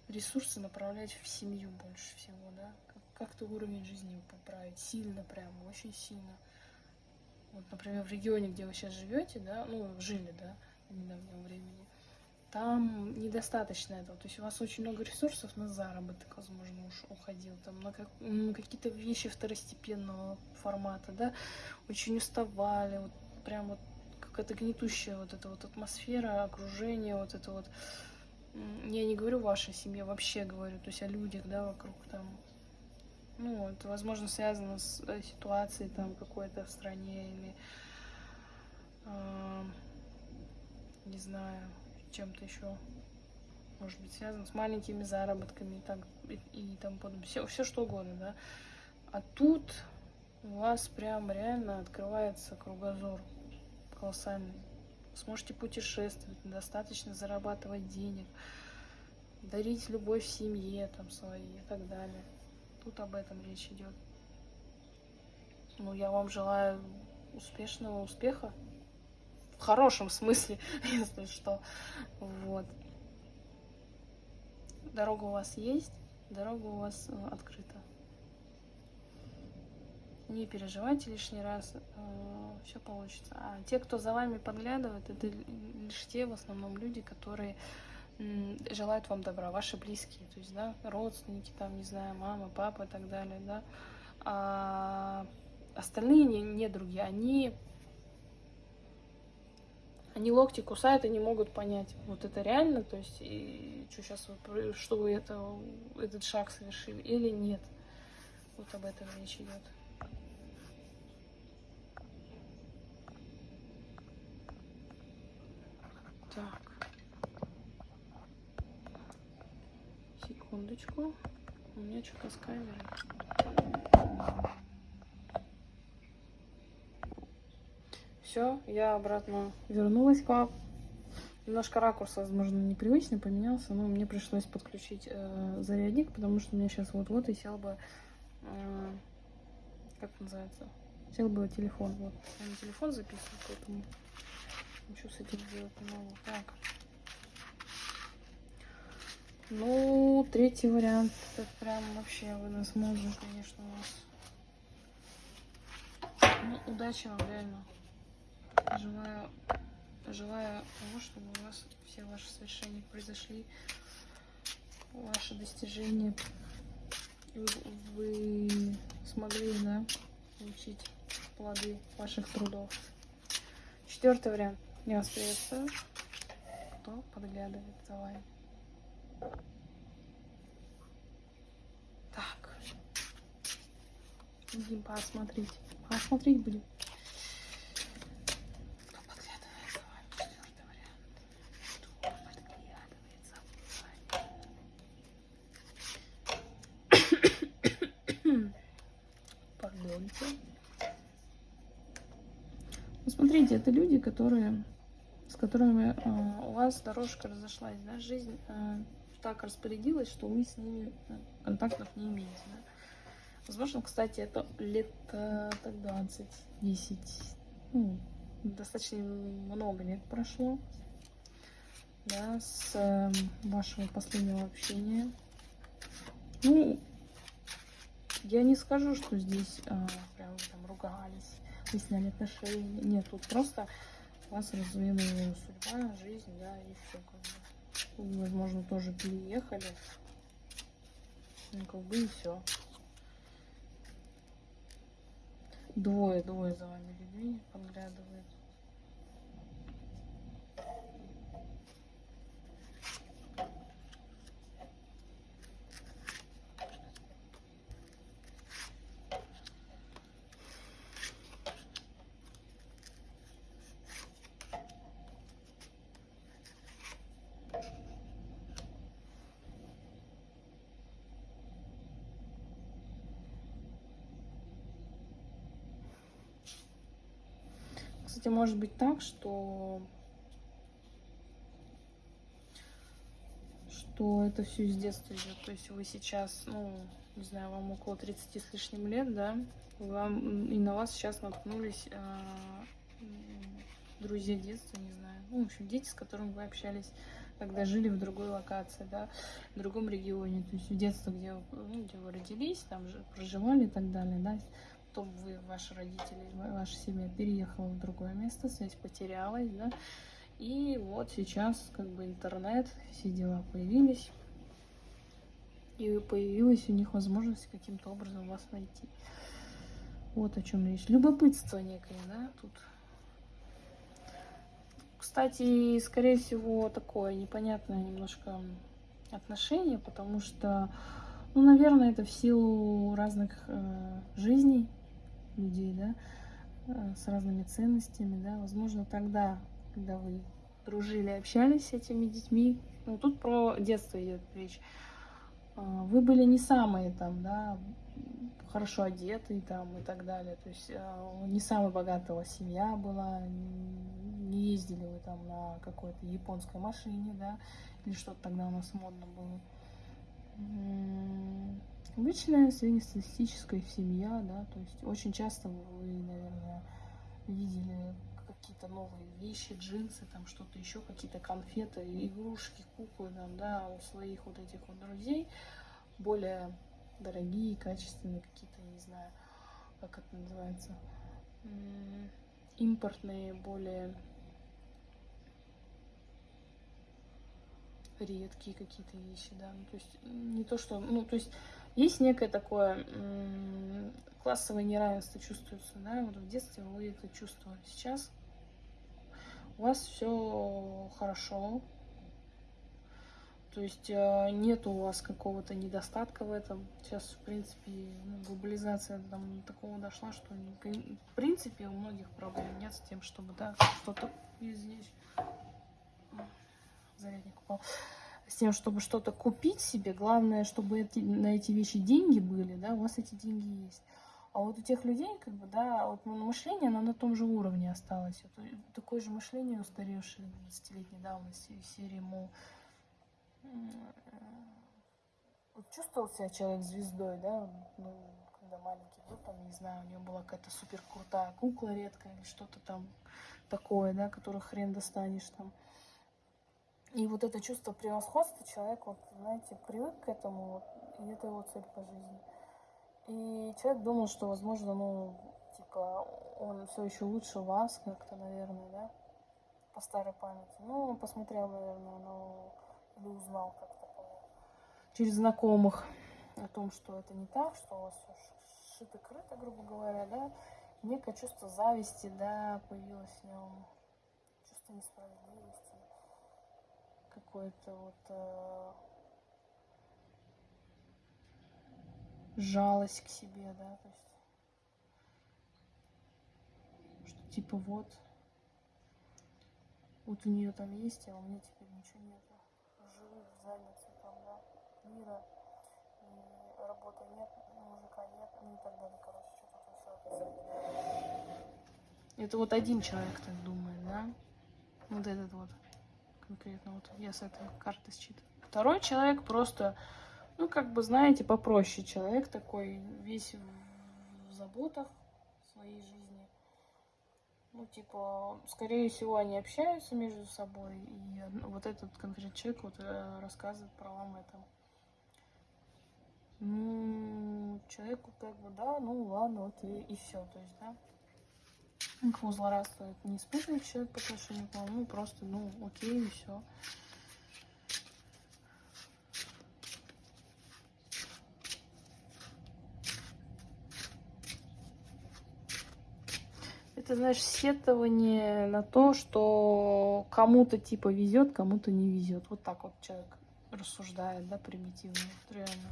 ресурсы направлять в семью больше всего, да, как-то уровень жизни поправить, сильно прям, очень сильно. Вот, например, в регионе, где вы сейчас живете, да, ну, жили, да, в недавнем времени, там недостаточно этого. То есть у вас очень много ресурсов на заработок, возможно, уж уходил, там, на, как, какие-то вещи второстепенного формата, да, очень уставали, вот прям вот какая-то гнетущая вот эта вот атмосфера, окружение, вот это вот я не говорю вашей семье, вообще говорю, то есть о людях, да, вокруг там. Ну, это, возможно, связано с э, ситуацией там какой-то в стране или, э, не знаю, чем-то еще, может быть, связано с маленькими заработками и, так, и, и там подобное. Все, все что угодно, да. А тут у вас прям реально открывается кругозор колоссальный сможете путешествовать, достаточно зарабатывать денег, дарить любовь семье там своей и так далее. Тут об этом речь идет. Ну, я вам желаю успешного успеха. В хорошем смысле, если что. Вот. Дорога у вас есть, дорога у вас э, открыта не переживайте лишний раз, э, все получится. А те, кто за вами подглядывает, это лишь те в основном люди, которые желают вам добра, ваши близкие, то есть, да, родственники, там, не знаю, мама, папа и так далее, да. А остальные не, не другие, они, они локти кусают и не могут понять, вот это реально, то есть, и, что сейчас вы, что вы это, этот шаг совершили или нет. Вот об этом речь идет. Так. Секундочку. У меня что-то с камерой. Все, я обратно вернулась к вам. Немножко ракурс, возможно, непривычный поменялся, но мне пришлось подключить э, зарядник, потому что у меня сейчас вот-вот и сел бы, э, как называется, сел бы телефон. Вот, я на телефон записываю, поэтому Ничего с этим делать не могу. Так. Ну, третий вариант, это прям вообще возможно, конечно, у вас. Ну, удачи вам, реально. Желаю, желаю того, чтобы у вас все ваши совершения произошли, ваши достижения, вы, вы смогли, да, получить плоды ваших трудов. Четвертый вариант. Я вас приветствую. Кто подглядывает за вами? Так. Будем посмотреть. Посмотреть будем. Кто подглядывает за вами? Четвертый вариант. Кто подглядывает за вами? Пардоньте. Ну, смотрите, это люди, которые, с которыми э, у вас дорожка разошлась, да, жизнь э, так распорядилась, что вы с ними э, контактов не имеете, да. Возможно, кстати, это лет э, так 20, 10, ну, достаточно много лет прошло, да, с э, вашего последнего общения. Ну, я не скажу, что здесь э, прям там ругались вы сняли отношения. Нет, тут просто вас развела судьба, жизнь, да, и все как бы. Вы, возможно, тоже переехали. Ну, как бы и все. Двое, двое за вами людей подглядывают. Кстати, может быть так, что что это все из детства идет. То есть вы сейчас, ну, не знаю, вам около 30 с лишним лет, да, вам, и на вас сейчас наткнулись э, друзья детства, не знаю. Ну, в общем, дети, с которыми вы общались, когда жили в другой локации, да, в другом регионе. То есть в детстве, где, ну, где вы родились, там же проживали и так далее, да потом вы, ваши родители, ваша семья переехала в другое место, связь потерялась, да, и вот сейчас как бы интернет, все дела появились, и появилась у них возможность каким-то образом вас найти. Вот о чем речь. Любопытство некое, да, тут. Кстати, скорее всего, такое непонятное немножко отношение, потому что, ну, наверное, это в силу разных э, жизней, людей, да, э, с разными ценностями, да, возможно, тогда, когда вы дружили, общались с этими детьми, ну, тут про детство идет речь, э, вы были не самые там, да, хорошо одетые там и так далее, то есть э, не самая богатая семья была, не ездили вы там на какой-то японской машине, да, или что-то тогда у нас модно было Обычная среднестатистическая семья, да, то есть очень часто вы, наверное, видели какие-то новые вещи, джинсы, там что-то еще, какие-то конфеты, игрушки, куклы, там, да, у своих вот этих вот друзей, более дорогие, качественные какие-то, не знаю, как это называется, импортные, более редкие какие-то вещи, да, ну, то есть не то, что, ну, то есть есть некое такое классовое неравенство чувствуется, да, вот в детстве вы это чувствовали. Сейчас у вас все хорошо, то есть э, нет у вас какого-то недостатка в этом. Сейчас, в принципе, глобализация там такого дошла, что в принципе у многих проблем нет с тем, чтобы, да, что-то здесь зарядник упал с тем, чтобы что-то купить себе, главное, чтобы эти, на эти вещи деньги были, да, у вас эти деньги есть. А вот у тех людей, как бы, да, вот мышление, оно на том же уровне осталось. Вот, такое же мышление устаревшее 20-летней давности, серии, мол, вот чувствовал себя человек звездой, да, ну, когда маленький был, там, не знаю, у него была какая-то супер крутая кукла редкая или что-то там такое, да, которую хрен достанешь там И вот это чувство превосходства человек, вот, знаете, привык к этому, и это его цель по жизни. И человек думал, что, возможно, ну, типа, он все еще лучше вас, как-то, наверное, да, по старой памяти. Ну, он посмотрел, наверное, ну, или узнал как-то через знакомых о том, что это не так, что у вас все шито-крыто, грубо говоря, да, некое чувство зависти, да, появилось в нем, чувство несправедливости, какое-то вот э, жалость к себе, да, то есть, что типа вот, вот у нее там есть, а у меня теперь ничего нету, живу в заднице там, да, мира, и работы нет, мужика нет, ну и так далее, короче, что-то все описать. Это вот один человек так думает, да? Вот этот вот конкретно вот я с этой карты считаю. Второй человек просто, ну как бы знаете, попроще человек такой, весь в заботах своей жизни. Ну, типа, скорее всего, они общаются между собой, и вот этот конкретный человек вот э, рассказывает про вам это. Ну, человеку как бы, да, ну ладно, вот и, и все, то есть, да. Никакого злорадства не испытывает человек по отношению к вам, ну просто, ну, окей, и все. Это, знаешь, сетование на то, что кому-то типа везет, кому-то не везет. Вот так вот человек рассуждает, да, примитивно, реально.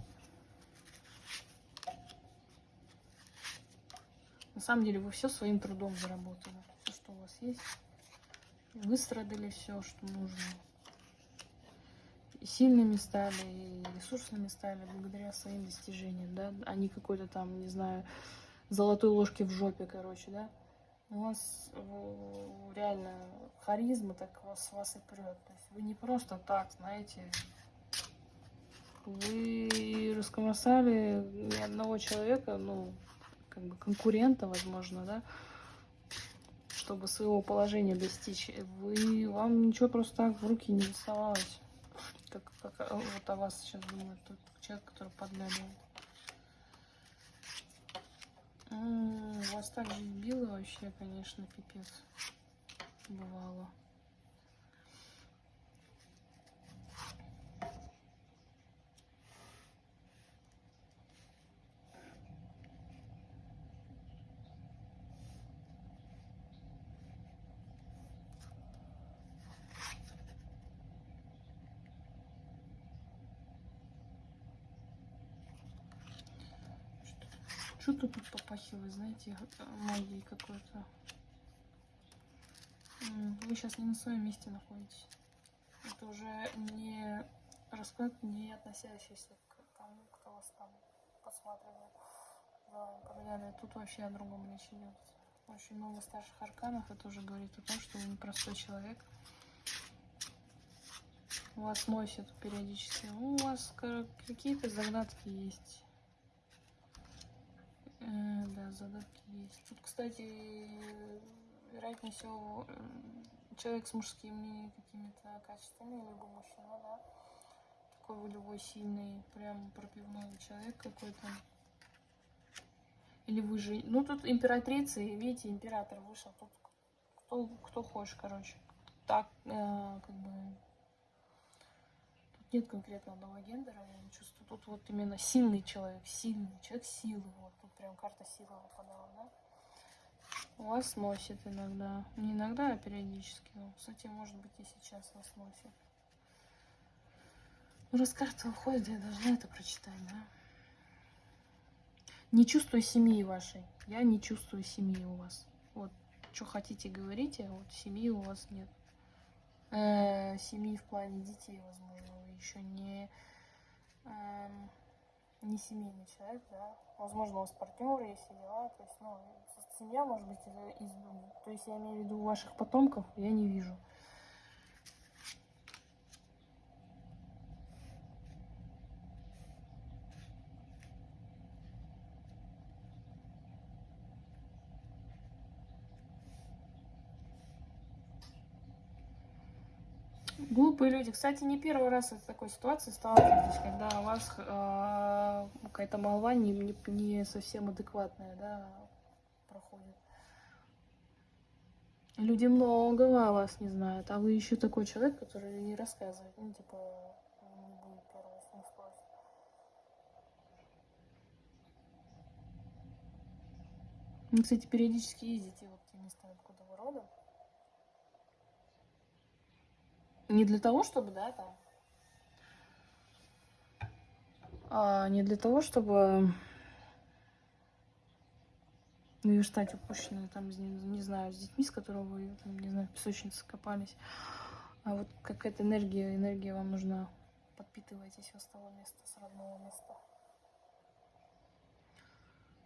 На самом деле вы все своим трудом заработали. Все, что у вас есть. Выстрадали все, что нужно. И сильными стали, и ресурсными стали благодаря своим достижениям, да, а не какой-то там, не знаю, золотой ложки в жопе, короче, да. У вас реально харизма так вас, вас и прет. То есть вы не просто так, знаете, вы раскромсали ни одного человека, ну, как бы конкурента, возможно, да, чтобы своего положения достичь. Вы, вам ничего просто так в руки не доставалось. Как, как вот о вас сейчас думает тот человек, который подглядывает. Вас так же било вообще, конечно, пипец. Бывало. Что-то попахивает, знаете, магией какой-то. Вы сейчас не на своем месте находитесь. Это уже не расклад, не относящийся к тому, кто вас там посматривает. Да, Тут вообще о другом речь идет. Очень много старших арканов. Это уже говорит о том, что вы непростой человек. Вас носит периодически. У вас какие-то загадки есть. Э, да, задатки есть. Тут, кстати, вероятнее всего, человек с мужскими какими-то качествами, либо мужчина, да. Такой волевой, сильный, прям пропивной человек какой-то. Или вы же... Ну, тут императрица, видите, император вышел. Тут кто, кто хочешь, короче. Так, э, как бы... Тут нет конкретно одного гендера, я не чувствую. Тут вот именно сильный человек, сильный человек силы, вот прям карта силы выпадала, да? У Вас носит иногда. Не иногда, а периодически. Ну, кстати, может быть и сейчас вас носит. Ну, раз карта уходит, я должна это прочитать, да? Не чувствую семьи вашей. Я не чувствую семьи у вас. Вот, что хотите, говорите, вот семьи у вас нет. Э -э, семьи в плане детей, возможно, вы еще не... Э не семейный человек, да. Возможно, у вас партнеры есть и дела. То есть, ну, семья может быть из дома. То есть я имею в виду ваших потомков, я не вижу. Глупые люди. Кстати, не первый раз в такой ситуации сталкиваетесь, когда у вас э, какая-то молва не, не, не совсем адекватная, да, проходит. Люди много о вас не знают, а вы еще такой человек, который не рассказывает. Ну, типа, не будет первого, если не спросит. Ну, кстати, периодически ездите в те места, откуда вы родом. Не для того, чтобы, да, там... А, не для того, чтобы наверстать упущенное там, не, знаю, с детьми, с которыми вы, там, не знаю, в песочнице копались. А вот какая-то энергия, энергия вам нужна. Подпитывайтесь с того места, с родного места.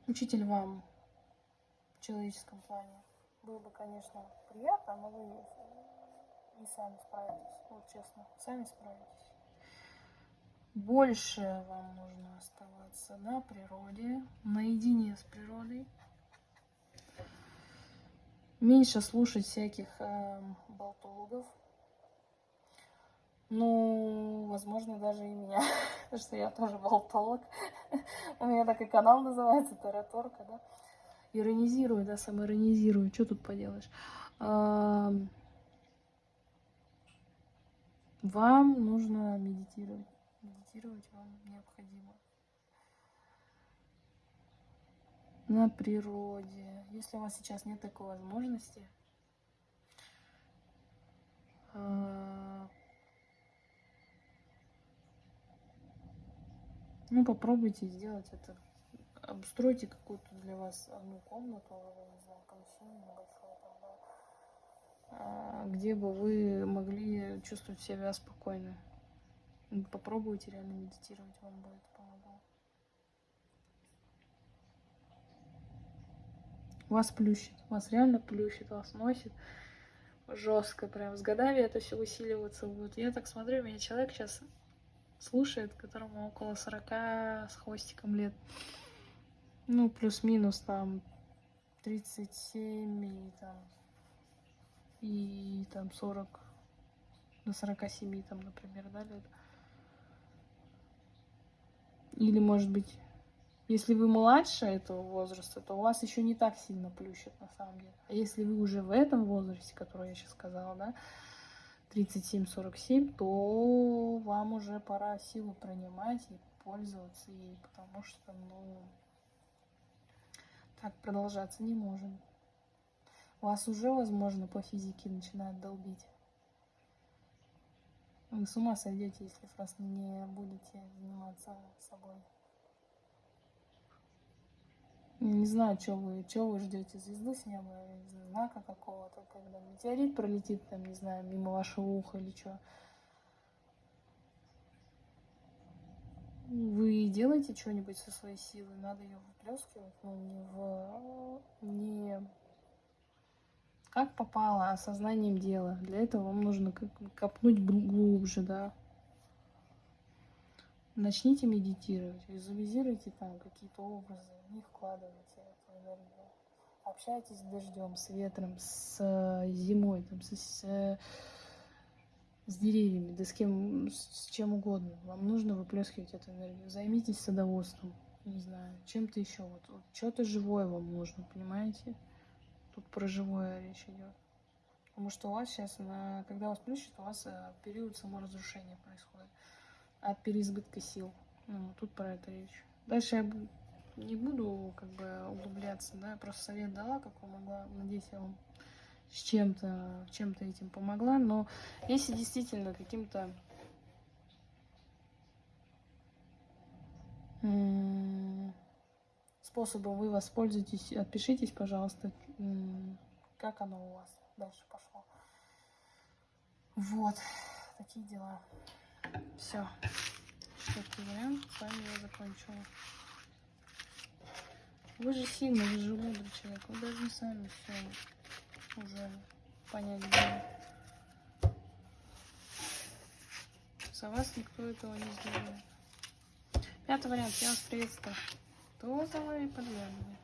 Учитель вам в человеческом плане. Было бы, конечно, приятно, но вы и сами справитесь. Вот честно, сами справитесь. Больше вам нужно оставаться на природе, наедине с природой. Меньше слушать всяких э, болтологов. Ну, возможно, даже и меня, потому что я тоже болтолог. У меня так и канал называется, Тараторка, да. Иронизирую, да, самоиронизирую. Что тут поделаешь? Вам нужно медитировать. Медитировать вам необходимо. На природе. Если у вас сейчас нет такой возможности, а, ну попробуйте сделать это. Обустройте какую-то для вас одну комнату, а, где бы вы могли чувствовать себя спокойно. Попробуйте реально медитировать, вам будет помогло. Вас плющит, вас реально плющит, вас носит жестко, прям с годами это все усиливаться будет. Я так смотрю, меня человек сейчас слушает, которому около 40 с хвостиком лет. Ну, плюс-минус там 37 и там и там 40 до 47 там, например, да, лет. Или, может быть, если вы младше этого возраста, то у вас еще не так сильно плющит на самом деле. А если вы уже в этом возрасте, который я сейчас сказала, да, 37-47, то вам уже пора силу принимать и пользоваться ей, потому что, ну, так продолжаться не может. Вас уже, возможно, по физике начинает долбить. Вы с ума сойдете, если просто не будете заниматься собой. Не знаю, что вы, что вы ждете, звезду с неба, знака какого-то, когда метеорит пролетит, там, не знаю, мимо вашего уха или что. Вы делаете что-нибудь со своей силой, надо ее выплескивать, но не в не как попало, осознанием дела. Для этого вам нужно копнуть глубже, да. Начните медитировать, визуализируйте там какие-то образы, них вкладывайте эту энергию. Общайтесь с дождем, с ветром, с э, зимой, там, с, с, с деревьями, да с кем, с чем угодно. Вам нужно выплескивать эту энергию. Займитесь садоводством, не знаю, чем-то еще. Вот, вот что-то живое вам нужно, понимаете? Тут про живое речь идет. Потому что у вас сейчас, на, когда вас плющит, у вас э, период саморазрушения происходит от переизбытка сил. Ну, тут про это речь. Дальше я не буду как бы углубляться, да, я просто совет дала, как могла. Надеюсь, я вам с чем-то чем-то этим помогла. Но если действительно каким-то способом вы воспользуетесь, отпишитесь, пожалуйста, как оно у вас дальше пошло. Вот, такие дела. Все. Вариант. С вами я закончила. Вы же сильный, вы же мудрый человек. Вы должны сами все уже понять, где. За вас никто этого не сделает. Пятый вариант. Я вас приветствую. Розовый подвязанный.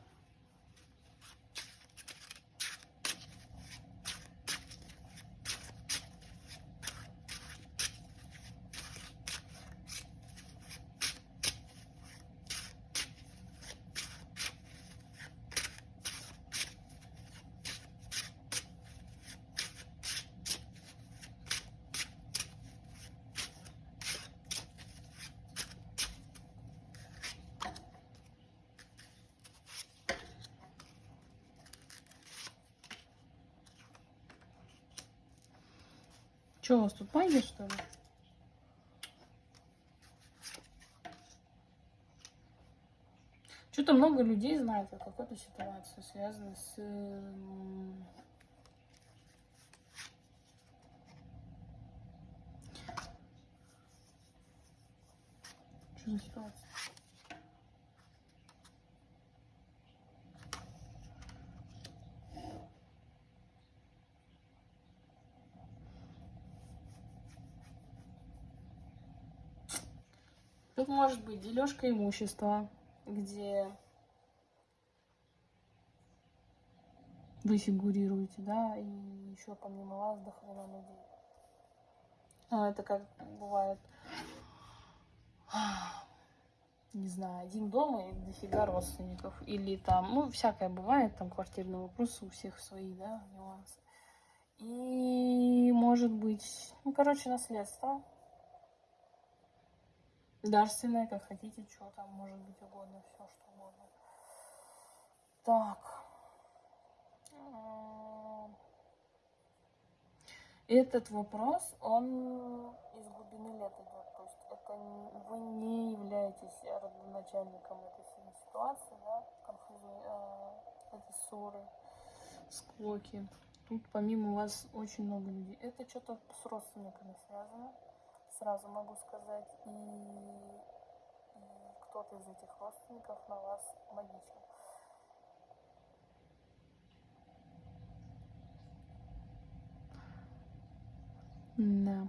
Что магия, что ли? Что-то много людей знает о какой-то ситуации, связанной с... эм, Что за ситуация? Тут может быть дележка имущества, где вы фигурируете, да, и еще помимо вас до хрена людей. А, это как бывает, не знаю, один дома и дофига родственников. Или там, ну, всякое бывает, там квартирные вопросы у всех свои, да, нюансы. И может быть, ну, короче, наследство. Дарственное, как хотите, что там может быть угодно, все что угодно. Так. М, Этот вопрос, он из глубины лет идет. То есть это вы не являетесь родоначальником этой ситуации, да, конфузной, э, этой ссоры, склоки. Тут помимо вас очень много людей. Это что-то с родственниками связано, сразу могу сказать. И, и кто-то из этих родственников на вас магичил. Да.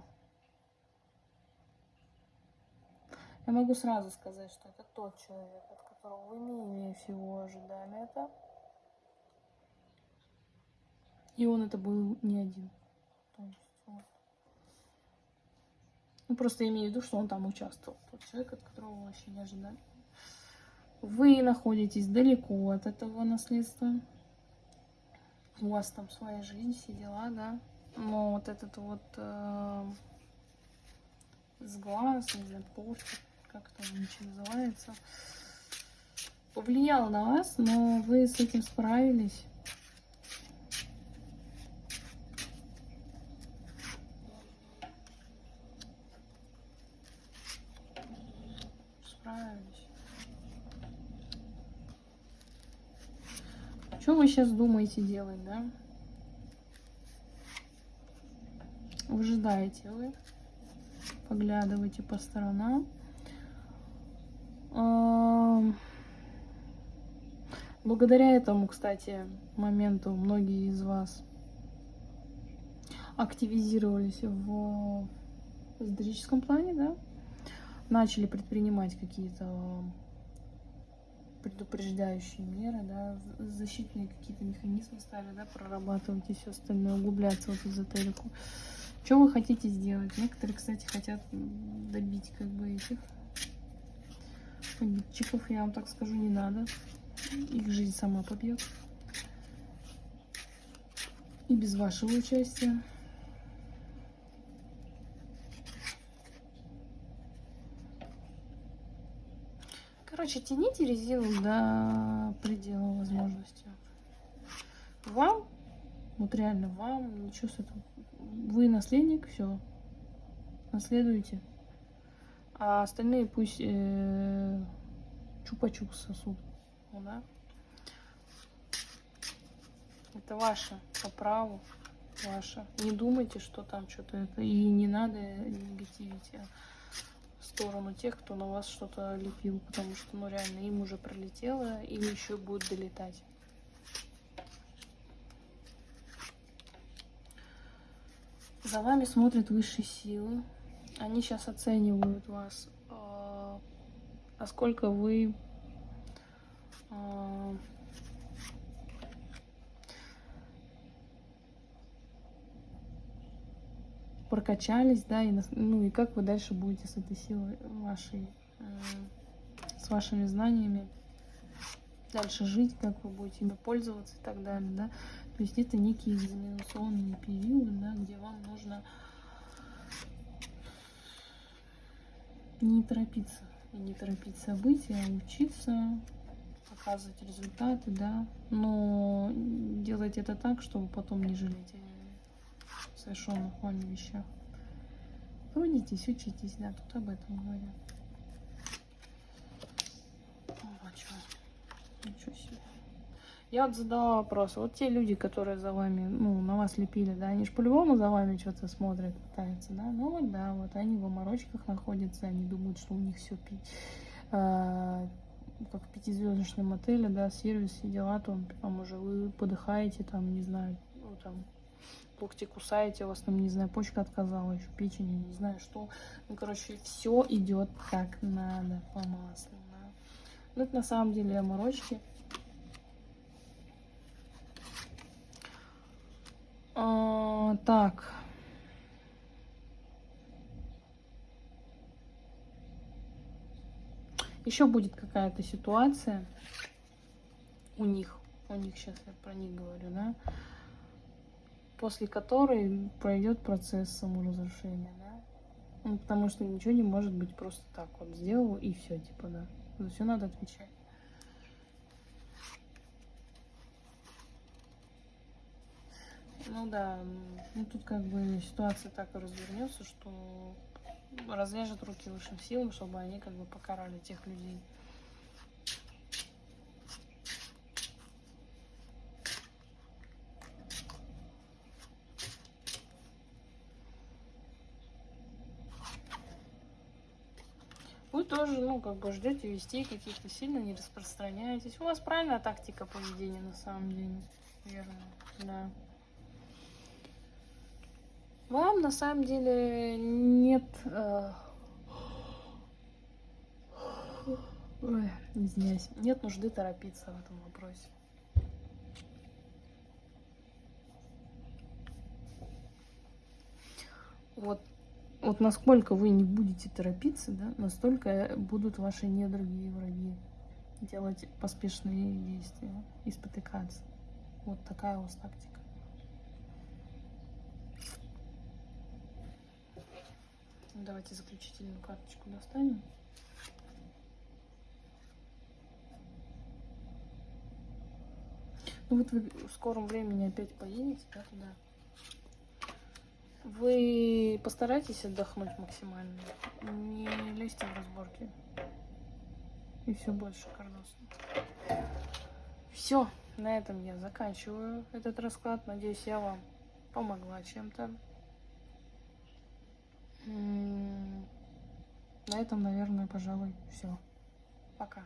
Я могу сразу сказать, что это тот человек, от которого вы менее всего ожидали это. И он это был не один. То есть. Ну, просто имею в виду, что он там участвовал. Тот человек, от которого вообще не ожидали. Вы находитесь далеко от этого наследства. У вас там своя жизнь, все дела, да. Но вот этот вот э, сглаз, не знаю, порча, как там ничего называется, повлиял на вас, но вы с этим. Справились. Что вы сейчас думаете делать, да? Выжидаете вы, поглядываете по сторонам. Ам, Благодаря этому, кстати, моменту многие из вас активизировались в эзотерическом плане, да, начали предпринимать какие-то предупреждающие меры, да, защитные какие-то механизмы стали, да, прорабатывать и все остальное, углубляться вот эзотерику. Что вы хотите сделать? Некоторые, кстати, хотят добить как бы этих обидчиков, я вам так скажу, не надо. Их жизнь сама побьет. И без вашего участия. Короче, тяните резину до предела возможностей. Вам, вот реально вам, ничего с этого. Вы наследник, все. Наследуете. А остальные пусть э, чупа-чупс сосут. Ну да. Это ваше по праву. Ваше. Не думайте, что там что-то это. И не надо негативить а, сторону тех, кто на вас что-то лепил. Потому что, ну реально, им уже пролетело, им еще будет долетать. За вами смотрят высшие силы. Они сейчас оценивают вас, а, насколько вы прокачались, да, и, ну и как вы дальше будете с этой силой вашей, э, с вашими знаниями дальше жить, как вы будете ими пользоваться и так далее, да. То есть это некие экзаменационные периоды, да, где вам нужно не торопиться, и не торопить события, а учиться, показывать результаты, да, но делать это так, чтобы потом не жалеть о совершенных вами вещах. Трудитесь, учитесь, да, тут об этом говорят. Я вот задала вопрос. Вот те люди, которые за вами, ну, на вас лепили, да, они же по-любому за вами что-то смотрят, пытаются, да? Ну вот, да, вот они в оморочках находятся, они думают, что у них все а, как в пятизвездочном отеле, да, сервис, все дела, там, там уже вы подыхаете, там, не знаю, ну, там, локти кусаете, у вас там, не знаю, почка отказала, еще печень, не знаю что. Ну, короче, все идет как надо, по маслу, да. Ну, это на самом деле оморочки. А, так. Еще будет какая-то ситуация у них, у них сейчас я про них говорю, да, после которой пройдет процесс саморазрушения, да. Ну, потому что ничего не может быть просто так вот сделал и все, типа, да. За все надо отвечать. Ну да, ну тут как бы ситуация так и развернется, что разрежет руки высшим силам, чтобы они как бы покарали тех людей. Вы тоже, ну, как бы ждете вести каких-то сильно не распространяетесь. У вас правильная тактика поведения на самом деле. Верно, да. Вам на самом деле нет... Э... Ой, извиняюсь. Нет нужды торопиться в этом вопросе. Вот, вот насколько вы не будете торопиться, да, настолько будут ваши недруги и враги делать поспешные действия и спотыкаться. Вот такая у вас тактика. Давайте заключительную карточку достанем. Ну вот вы в скором времени опять поедете, да, туда. Вы постарайтесь отдохнуть максимально. Не лезьте в разборки. И все больше кардосно. Все, на этом я заканчиваю этот расклад. Надеюсь, я вам помогла чем-то. На этом, наверное, пожалуй, все. Пока.